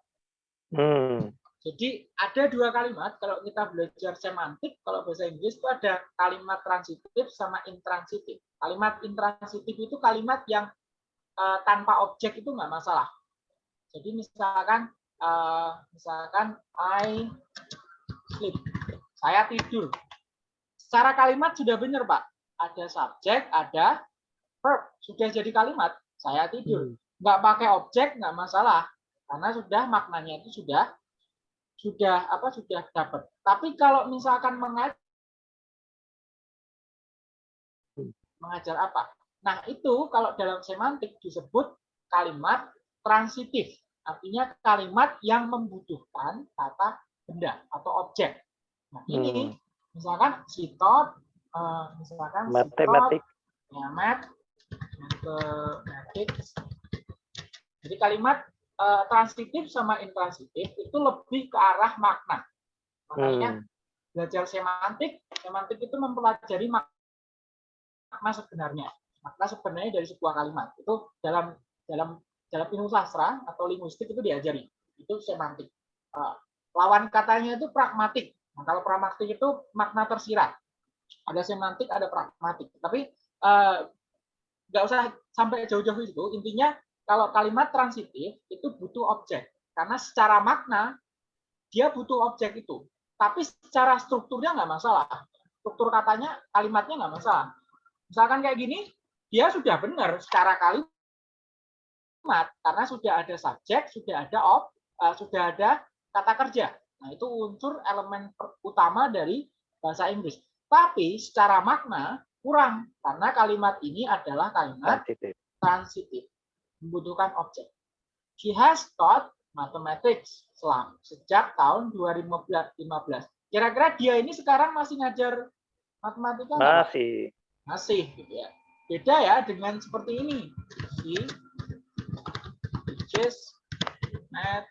Hmm. Jadi ada dua kalimat kalau kita belajar semantik kalau bahasa Inggris itu ada kalimat transitif sama intransitif. Kalimat intransitif itu kalimat yang eh, tanpa objek itu nggak masalah. Jadi misalkan eh, misalkan I sleep, saya tidur. Secara kalimat sudah benar Pak. Ada subjek, ada verb, sudah jadi kalimat. Saya tidur. Nggak pakai objek nggak masalah karena sudah maknanya itu sudah sudah apa sudah dapat. Tapi kalau misalkan mengajar mengajar apa? Nah, itu kalau dalam semantik disebut kalimat transitif. Artinya kalimat yang membutuhkan kata benda atau objek. Nah, ini Hmm. misalkan she taught, eh, misalkan Matematik. taught, ya, math, mathematics. Jadi kalimat eh, transitif sama intransitif itu lebih ke arah makna. Makanya Hmm. belajar semantik, semantik itu mempelajari mak- makna sebenarnya. Makna sebenarnya dari sebuah kalimat. Itu dalam dalam dalam ilmu sastra atau linguistik itu diajari. Itu semantik. Eh, lawan katanya itu pragmatik. Nah, kalau pragmatik itu makna tersirat. Ada semantik, ada pragmatik. Tapi eh, nggak usah sampai jauh-jauh itu. Intinya kalau kalimat transitif itu butuh objek. Karena secara makna dia butuh objek itu. Tapi secara strukturnya nggak masalah. Struktur katanya, kalimatnya nggak masalah. Misalkan kayak gini, dia sudah benar secara kalimat karena sudah ada subjek, sudah ada ob, eh, sudah ada kata kerja. Nah, itu unsur elemen utama dari bahasa Inggris. Tapi secara makna kurang karena kalimat ini adalah kalimat Transitif. transitif, membutuhkan objek. She has taught mathematics selam sejak tahun 2015. Kira-kira dia ini sekarang masih ngajar matematika nggak, Pak? Masih. Masih, gitu ya. Beda ya dengan seperti ini. She teaches math.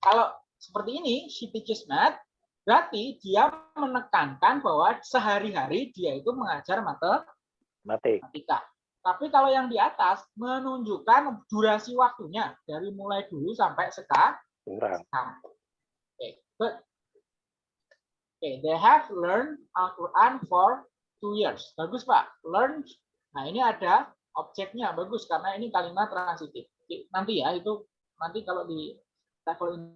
Kalau seperti ini, she teaches math, berarti dia menekankan bahwa sehari-hari dia itu mengajar matematika Mati. matematika. Tapi kalau yang di atas menunjukkan durasi waktunya dari mulai dulu sampai sekarang. Kurang. Oke. Be- Oke, they have learned Al-Quran for two years. Bagus Pak. Learn. Nah ini ada objeknya bagus karena ini kalimat transitif. Nanti ya itu nanti kalau di level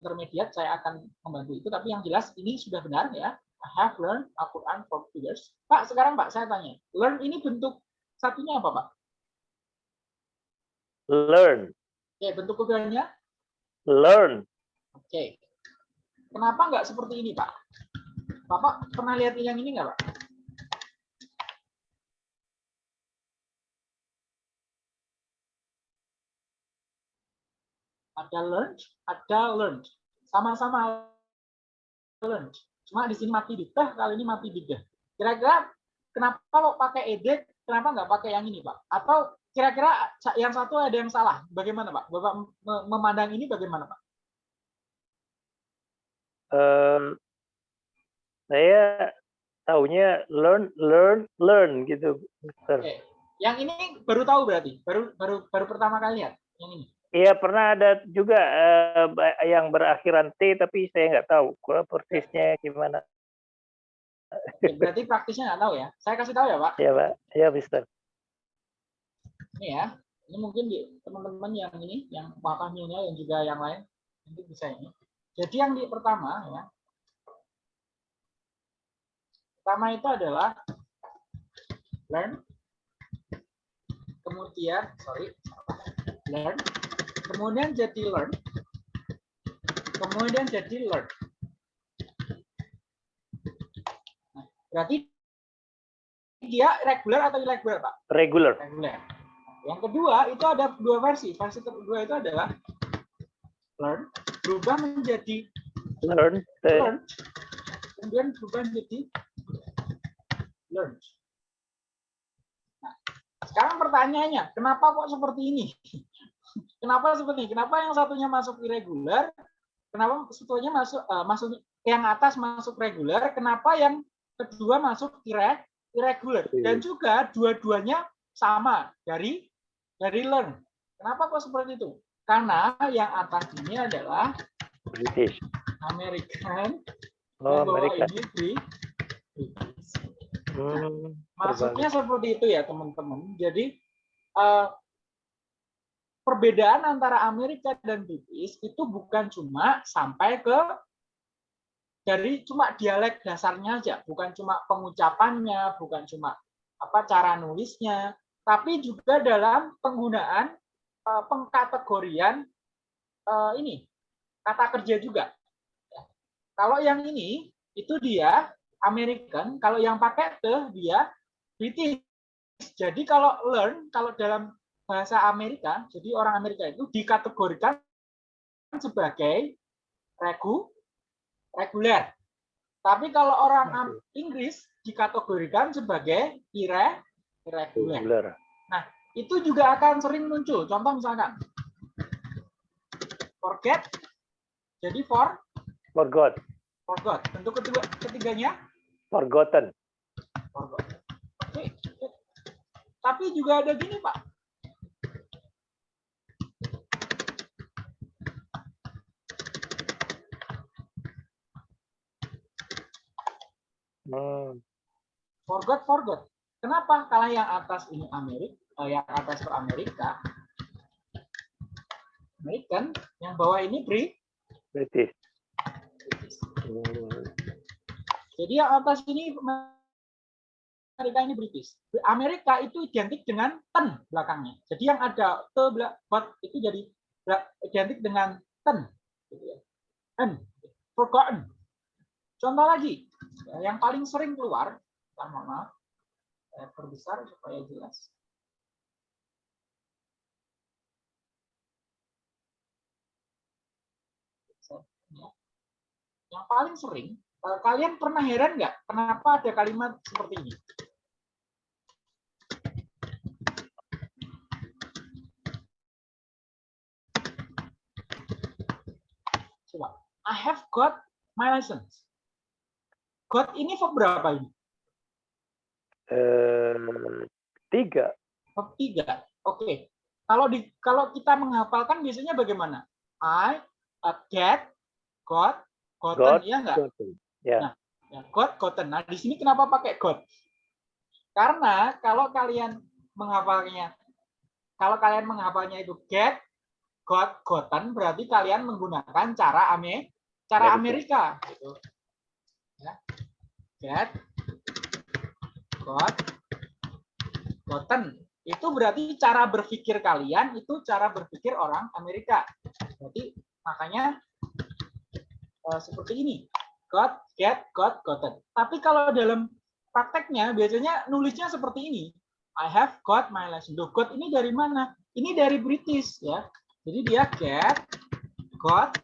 intermediate saya akan membantu itu. Tapi yang jelas ini sudah benar ya. I have learned Al-Quran for two years. Pak, sekarang Pak saya tanya. Learn ini bentuk satunya apa Pak? Learn. Oke, bentuk keduanya? Learn. Oke. Kenapa nggak seperti ini, Pak? Bapak pernah lihat yang ini nggak, Pak? Ada learn, ada learned. Sama-sama learned. Cuma di sini mati di teh, kali ini mati di deh. Kira-kira kenapa kalau pakai edit, kenapa nggak pakai yang ini, Pak? Atau kira-kira yang satu ada yang salah? Bagaimana, Pak? Bapak memandang ini bagaimana, Pak? Um, saya tahunya learn, learn, learn gitu. Oke. Yang ini baru tahu berarti, baru baru baru pertama kali lihat yang ini. Iya pernah ada juga uh, yang berakhiran T tapi saya nggak tahu persisnya gimana. Berarti praktisnya nggak tahu ya. Saya kasih tahu ya Pak. Iya Pak, iya Mister. Ini ya, ini mungkin di teman-teman yang ini, yang wakafnya dan juga yang lain, nanti bisa ini. Jadi yang di pertama ya, pertama itu adalah learn, kemudian sorry, learn, kemudian jadi learn, kemudian jadi learn. Nah, berarti dia regular atau irregular, Pak? Regular. Regular. Yang kedua itu ada dua versi. Versi kedua itu adalah learn berubah menjadi learn, learn kemudian berubah menjadi learn. Nah, sekarang pertanyaannya, kenapa kok seperti ini? Kenapa seperti ini? Kenapa yang satunya masuk irregular? Kenapa satunya masuk uh, masuk yang atas masuk regular? Kenapa yang kedua masuk irregular? Dan juga dua-duanya sama dari dari learn. Kenapa kok seperti itu? Karena yang atas ini adalah British. American, Oh, Amerika. ini British. Hmm, Maksudnya seperti itu ya teman-teman. Jadi eh, perbedaan antara Amerika dan British itu bukan cuma sampai ke dari cuma dialek dasarnya aja, bukan cuma pengucapannya, bukan cuma apa cara nulisnya, tapi juga dalam penggunaan uh, pengkategorian uh, ini kata kerja juga. Kalau yang ini itu dia American, kalau yang pakai ke dia British. Jadi kalau learn kalau dalam bahasa Amerika, jadi orang Amerika itu dikategorikan sebagai regu reguler. Tapi kalau orang Inggris dikategorikan sebagai ire irregular. regular. Itu juga akan sering muncul. Contoh misalkan forget jadi for Forgot. forgot. Bentuk ketiga, ketiganya Forgotten. forgot. Oke. Tapi juga ada gini, Pak. Hmm. Forgot, forgot. Kenapa? Karena yang atas ini Amerika, yang atas itu Amerika, American, yang bawah ini Brit. British. Hmm. Jadi yang atas ini Amerika ini British. Amerika itu identik dengan ten belakangnya. Jadi yang ada te belakang itu jadi identik dengan ten. Gitu ya. Ten. Forgotten. Contoh lagi, yang paling sering keluar, mohon maaf, saya perbesar supaya jelas. Yang paling sering, eh, kalian pernah heran nggak kenapa ada kalimat seperti ini? Coba, I have got my license. Got ini verb berapa ini? Eh, tiga. Verb tiga. Oke. Kalau di kalau kita menghafalkan biasanya bagaimana? I uh, get, got, gotten God, ya enggak? Gotten. Ya. Ya, God, gotten. Nah, di sini kenapa pakai God? Karena kalau kalian menghafalnya, kalau kalian menghafalnya itu get, God, gotten, berarti kalian menggunakan cara ame, cara Amerika. Gitu. Ya. Get, God, gotten. Itu berarti cara berpikir kalian, itu cara berpikir orang Amerika. Berarti makanya eh, seperti ini got, get, got, gotten. Tapi kalau dalam prakteknya biasanya nulisnya seperti ini. I have got my license. Loh, got ini dari mana? Ini dari British ya. Jadi dia get, got,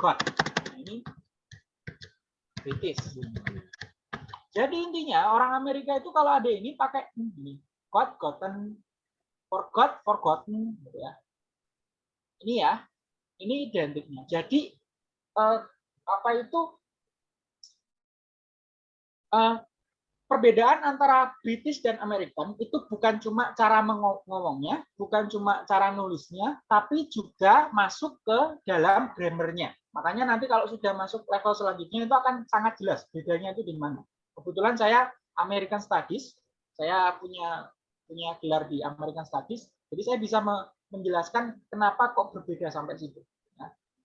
got. Nah, ini British. Jadi intinya orang Amerika itu kalau ada ini pakai ini. Got, gotten, forgot, forgotten. Gitu ya. Ini ya. Ini identiknya. Jadi eh, apa itu uh, perbedaan antara British dan American itu bukan cuma cara ngomongnya, bukan cuma cara nulisnya, tapi juga masuk ke dalam grammarnya. Makanya nanti kalau sudah masuk level selanjutnya itu akan sangat jelas bedanya itu di mana. Kebetulan saya American Studies, saya punya punya gelar di American Studies, jadi saya bisa menjelaskan kenapa kok berbeda sampai situ.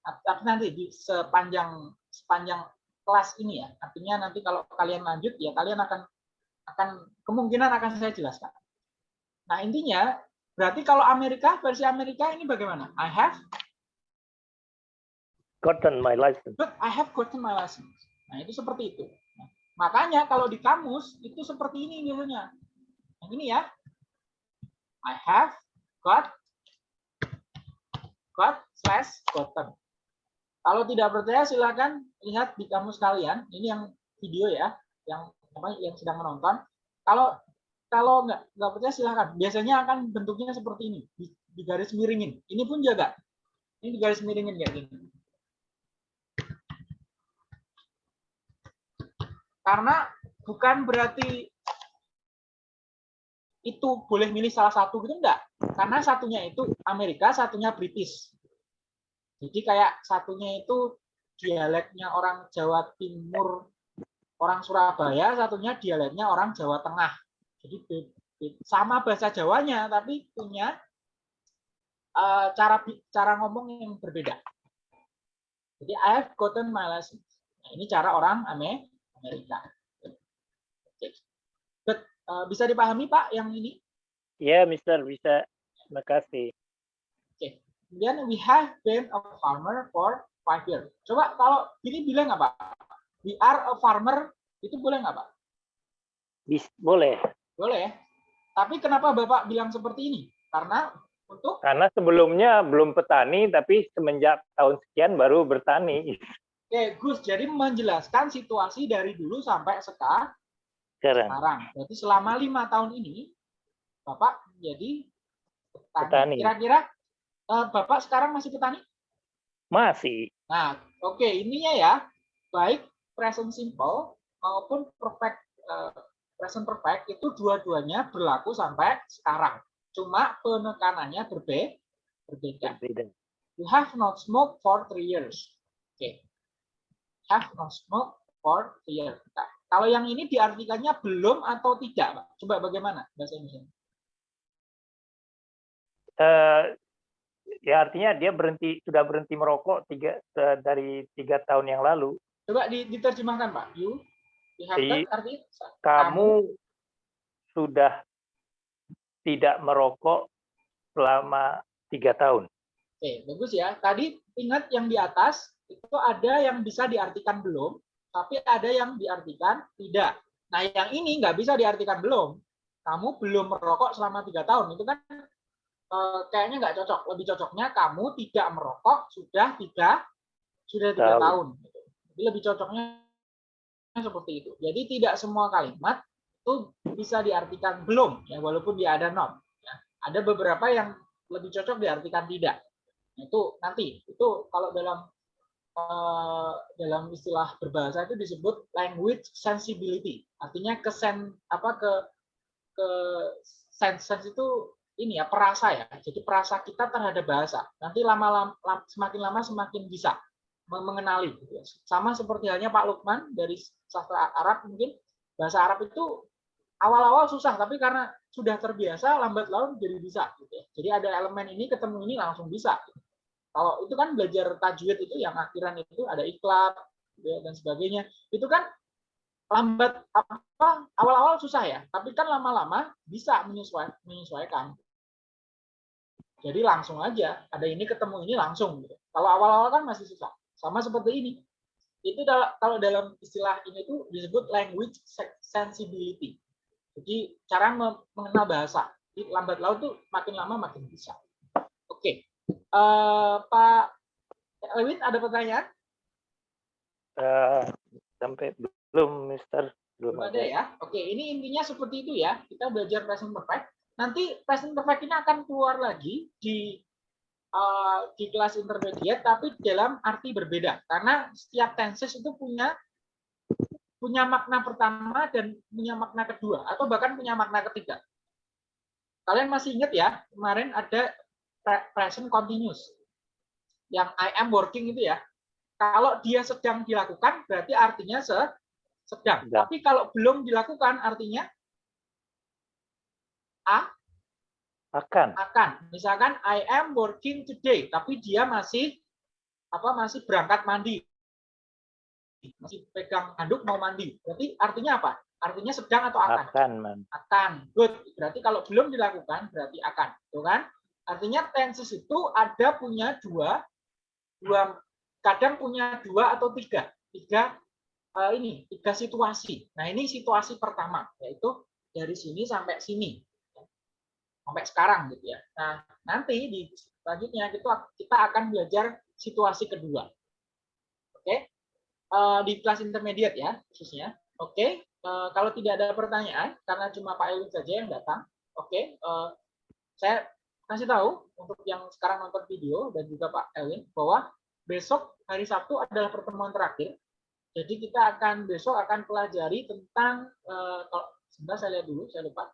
Tapi nanti di sepanjang sepanjang kelas ini ya artinya nanti kalau kalian lanjut ya kalian akan akan kemungkinan akan saya jelaskan. Nah intinya berarti kalau Amerika versi Amerika ini bagaimana? I have Gotten my license. but I have gotten my license nah itu seperti itu nah, makanya kalau di kamus itu seperti ini biasanya yang ini ya I have got got slash gotten kalau tidak percaya silahkan lihat di kamus kalian. Ini yang video ya, yang apa yang sedang menonton. Kalau kalau nggak nggak percaya silahkan. Biasanya akan bentuknya seperti ini, di, di garis miringin. Ini pun jaga. Ini di garis miringin kayak gini. Karena bukan berarti itu boleh milih salah satu gitu enggak. Karena satunya itu Amerika, satunya British. Jadi kayak satunya itu dialeknya orang Jawa Timur, orang Surabaya, satunya dialeknya orang Jawa Tengah. Jadi sama bahasa Jawanya, tapi punya uh, cara cara ngomong yang berbeda. Jadi I have gotten my license. Nah, ini cara orang Amerika. But, uh, bisa dipahami Pak yang ini? Ya, Mister, bisa. Terima kasih. Kemudian we have been a farmer for five years. Coba kalau ini bilang apa? We are a farmer itu boleh nggak Pak? Bis, boleh. Boleh. Tapi kenapa Bapak bilang seperti ini? Karena untuk karena sebelumnya belum petani tapi semenjak tahun sekian baru bertani. Oke, Gus. Jadi menjelaskan situasi dari dulu sampai sekarang. Sekarang. Jadi selama lima tahun ini Bapak menjadi petani. Kira-kira uh, Bapak sekarang masih petani? Masih. Nah, oke, okay, ininya ya, baik present simple maupun perfect uh, present perfect itu dua-duanya berlaku sampai sekarang. Cuma penekanannya berbe berbeda. berbeda. You have not smoked for three years. Oke. Okay. Have not smoked for three years. Nah, kalau yang ini diartikannya belum atau tidak, Pak? Coba bagaimana bahasa Indonesia? Uh, ya artinya dia berhenti sudah berhenti merokok tiga dari tiga tahun yang lalu. Coba diterjemahkan Pak. You, you have Di, artinya kamu, kamu sudah tidak merokok selama tiga tahun. Oke, bagus ya. Tadi ingat yang di atas itu ada yang bisa diartikan belum, tapi ada yang diartikan tidak. Nah, yang ini nggak bisa diartikan belum. Kamu belum merokok selama tiga tahun. Itu kan Eh, kayaknya nggak cocok. Lebih cocoknya kamu tidak merokok sudah tiga sudah tiga tahun. Jadi lebih cocoknya seperti itu. Jadi tidak semua kalimat itu bisa diartikan belum, ya walaupun dia ada not. Ya. Ada beberapa yang lebih cocok diartikan tidak. Nah, itu nanti itu kalau dalam uh, dalam istilah berbahasa itu disebut language sensibility. Artinya kesen apa ke ke sense, sense itu ini ya perasa ya. Jadi perasa kita terhadap bahasa. Nanti lama-lama semakin lama semakin bisa. me- mengenali. gitu ya. Sama seperti halnya Pak Lukman dari sastra Arab mungkin bahasa Arab itu awal-awal susah, tapi karena sudah terbiasa lambat laun jadi bisa. Gitu ya. Jadi ada elemen ini ketemu ini langsung bisa. Kalau itu kan belajar tajwid itu yang akhiran itu ada gitu ya, dan sebagainya. Itu kan lambat apa awal-awal susah ya, tapi kan lama-lama bisa menyesuaikan, menyesuaikan. Jadi langsung aja, ada ini ketemu ini langsung. Gitu. Kalau awal-awal kan masih susah. Sama seperti ini. Itu kalau dalam istilah ini tuh disebut language se- sensibility. Jadi cara me- mengenal bahasa. Lambat laun tuh makin lama makin bisa. Oke, Eh, Pak Lewin ada pertanyaan? Eh, sampai belum, Mister. Belum Belum ada ya. Oke, ini intinya seperti itu ya. Kita belajar present perfect. Nanti present perfect ini akan keluar lagi di eh, di kelas intermediate, tapi dalam arti berbeda. Karena setiap tenses itu punya punya makna pertama dan punya makna kedua, atau bahkan punya makna ketiga. Kalian masih ingat ya, kemarin ada present continuous. Yang I am working itu ya. Kalau dia sedang dilakukan, berarti artinya se sedang. Sedang. Tapi kalau belum dilakukan, artinya Akan. akan. Misalkan I am working today, tapi dia masih apa masih berangkat mandi. Masih pegang handuk mau mandi. Berarti artinya apa? Artinya sedang atau akan? Akan, man. Akan. Good. Berarti kalau belum dilakukan berarti akan. Tuh kan? Artinya tenses itu ada punya dua dua kadang punya dua atau tiga. Tiga eh, ini, tiga situasi. Nah, ini situasi pertama yaitu dari sini sampai sini sampai sekarang gitu ya. Nah, nanti di selanjutnya itu kita akan belajar situasi kedua. Oke. Eh, di kelas intermediate ya khususnya. Oke. Eh, kalau tidak ada pertanyaan karena cuma Pak Elwin saja yang datang. Oke. Eh, saya kasih tahu untuk yang sekarang nonton video dan juga Pak Elwin bahwa besok hari Sabtu adalah pertemuan terakhir. Jadi kita akan besok akan pelajari tentang eh, kalau sebentar saya lihat dulu, saya lupa.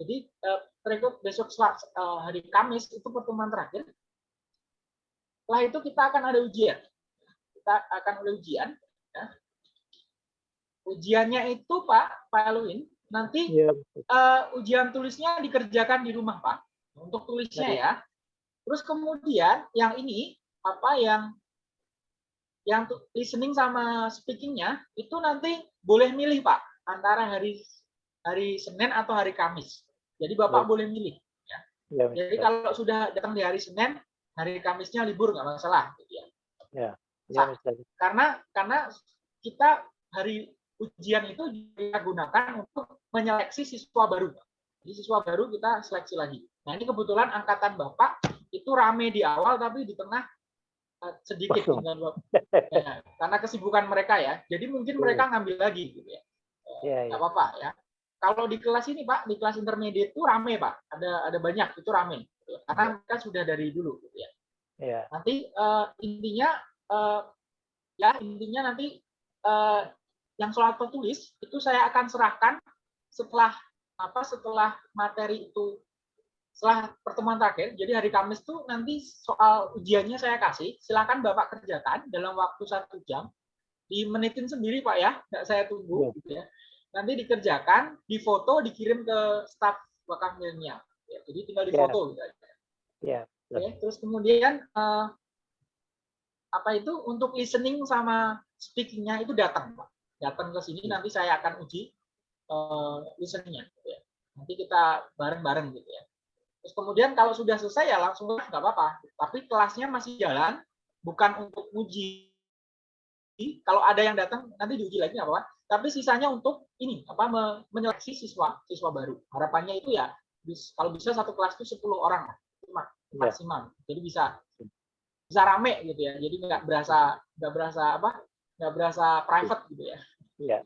Jadi eh, berikut besok eh, hari Kamis itu pertemuan terakhir. Setelah itu kita akan ada ujian. Kita akan ada ujian. ya. Ujiannya itu Pak, Pak Elwin, nanti Iya. eh, ujian tulisnya dikerjakan di rumah Pak. Untuk tulisnya Jadi- ya. Terus kemudian yang ini apa yang yang listening sama speakingnya itu nanti boleh milih Pak antara hari hari Senin atau hari Kamis. Jadi Bapak Baik. boleh milih. Iya, Jadi Mister. kalau sudah datang di hari Senin, hari Kamisnya libur nggak masalah. Gitu ya. Iya, Mister. Karena karena kita hari ujian itu kita gunakan untuk menyeleksi siswa baru. Jadi siswa baru kita seleksi lagi. Nah ini kebetulan angkatan Bapak itu rame di awal tapi di tengah eh, sedikit dua- ya, karena kesibukan mereka ya. Jadi mungkin Betul. mereka ngambil lagi gitu ya. Iya, iya. Nggak apa-apa ya. Kalau di kelas ini Pak, di kelas intermediate itu rame Pak. Ada ada banyak itu rame. gitu. Karena mereka sudah dari dulu gitu ya. Iya. Nanti eh, intinya eh, ya intinya nanti eh, yang soal tertulis itu saya akan serahkan setelah apa setelah materi itu setelah pertemuan terakhir. Jadi hari Kamis tuh nanti soal ujiannya saya kasih. Silakan Bapak kerjakan dalam waktu satu jam. Dimenitin sendiri Pak ya, nggak saya tunggu Iya. gitu ya. Nanti dikerjakan, difoto, dikirim ke staf bakal milenial. Ya, jadi tinggal Iya. difoto gitu aja. Iya. Oke, terus kemudian eh, apa itu untuk listening sama speakingnya itu datang, Pak. Datang ke sini nanti saya akan uji eh, listeningnya. gitu ya. Nanti kita bareng-bareng gitu ya. Terus kemudian kalau sudah selesai ya langsung nggak apa-apa. Tapi kelasnya masih jalan, bukan untuk uji. Kalau ada yang datang nanti diuji lagi nggak apa-apa. Tapi sisanya untuk ini apa me- menyeleksi siswa siswa baru. Harapannya itu ya bis- kalau bisa satu kelas itu 10 orang Iya. maksimal. Jadi bisa bisa rame gitu ya. Jadi nggak berasa nggak berasa apa? nggak berasa private gitu ya. Iya.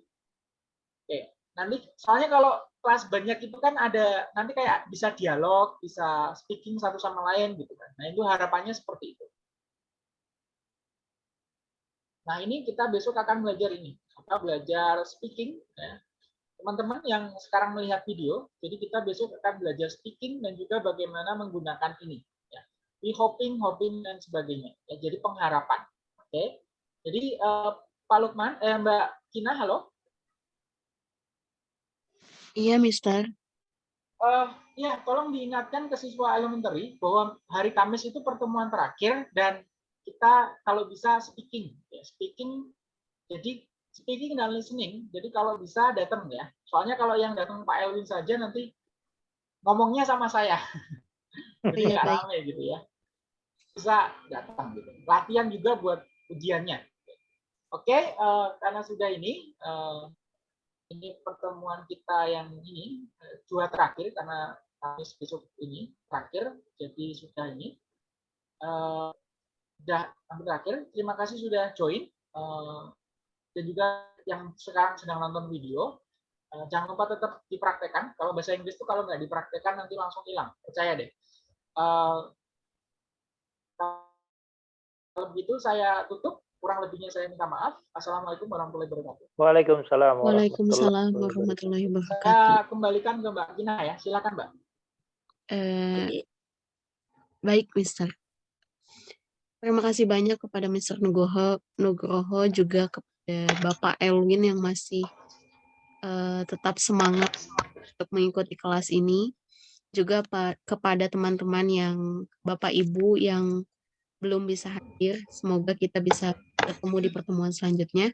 Nanti soalnya kalau kelas banyak itu kan ada nanti kayak bisa dialog, bisa speaking satu sama lain gitu kan. Nah, itu harapannya seperti itu. Nah, ini kita besok akan belajar ini. Kita belajar speaking ya. Teman-teman yang sekarang melihat video, jadi kita besok akan belajar speaking dan juga bagaimana menggunakan ini ya. Di hopping, hopping dan sebagainya. Ya, jadi pengharapan. Oke. Jadi eh, Pak Lukman, eh, Mbak Kina, halo. Iya, Mister. Eh, ya, tolong diingatkan ke siswa elementary bahwa hari Kamis itu pertemuan terakhir dan kita kalau bisa speaking, ya, speaking. Jadi speaking dan listening. Jadi kalau bisa datang ya. Soalnya kalau yang datang Pak Elwin saja nanti ngomongnya sama saya. Jadi Iya, nggak rame gitu ya. Bisa datang gitu. Latihan juga buat ujiannya. Oke, eh, karena sudah ini, eh, ini pertemuan kita yang ini eh, dua terakhir karena Kamis besok ini terakhir, jadi sudah ini eh, sudah terakhir. Terima kasih sudah join eh, dan juga yang sekarang sedang nonton video. Eh, jangan lupa tetap dipraktekkan. Kalau bahasa Inggris itu kalau nggak dipraktekkan nanti langsung hilang. Percaya deh. Eh, kalau begitu saya tutup. Kurang lebihnya saya minta maaf. Assalamualaikum warahmatullahi wabarakatuh. Waalaikumsalam. Waalaikumsalam warahmatullahi wabarakatuh. Saya kembalikan ke Mbak Gina ya. Silakan Mbak. Eh, baik, Mister. Terima kasih banyak kepada Mister Nugroho, Nugroho juga kepada Bapak Elwin yang masih eh, tetap semangat untuk mengikuti kelas ini. Juga pa- kepada teman-teman yang Bapak Ibu yang belum bisa hadir. Semoga kita bisa bertemu di pertemuan selanjutnya.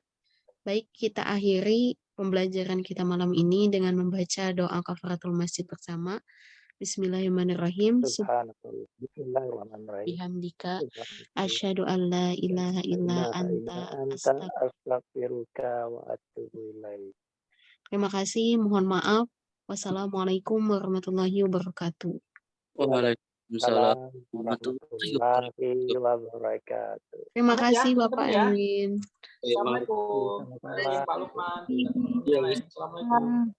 Baik, kita akhiri pembelajaran kita malam ini dengan membaca doa kafaratul masjid bersama. Bismillahirrahmanirrahim. Bismillahirrahmanirrahim. Subhanallah. Subhanallah. Asyhadu an la ilaha illa anta astaghfiruka wa atubu ilaik. Terima kasih, mohon maaf. Wassalamualaikum warahmatullahi wabarakatuh. Waalaikumsalam Salam warahmatullahi warahmatullahi wabarakatuh. Terima Selamat kasih Bapak ya. Assalamualaikum. Pak Lukman. Iya, Assalamualaikum.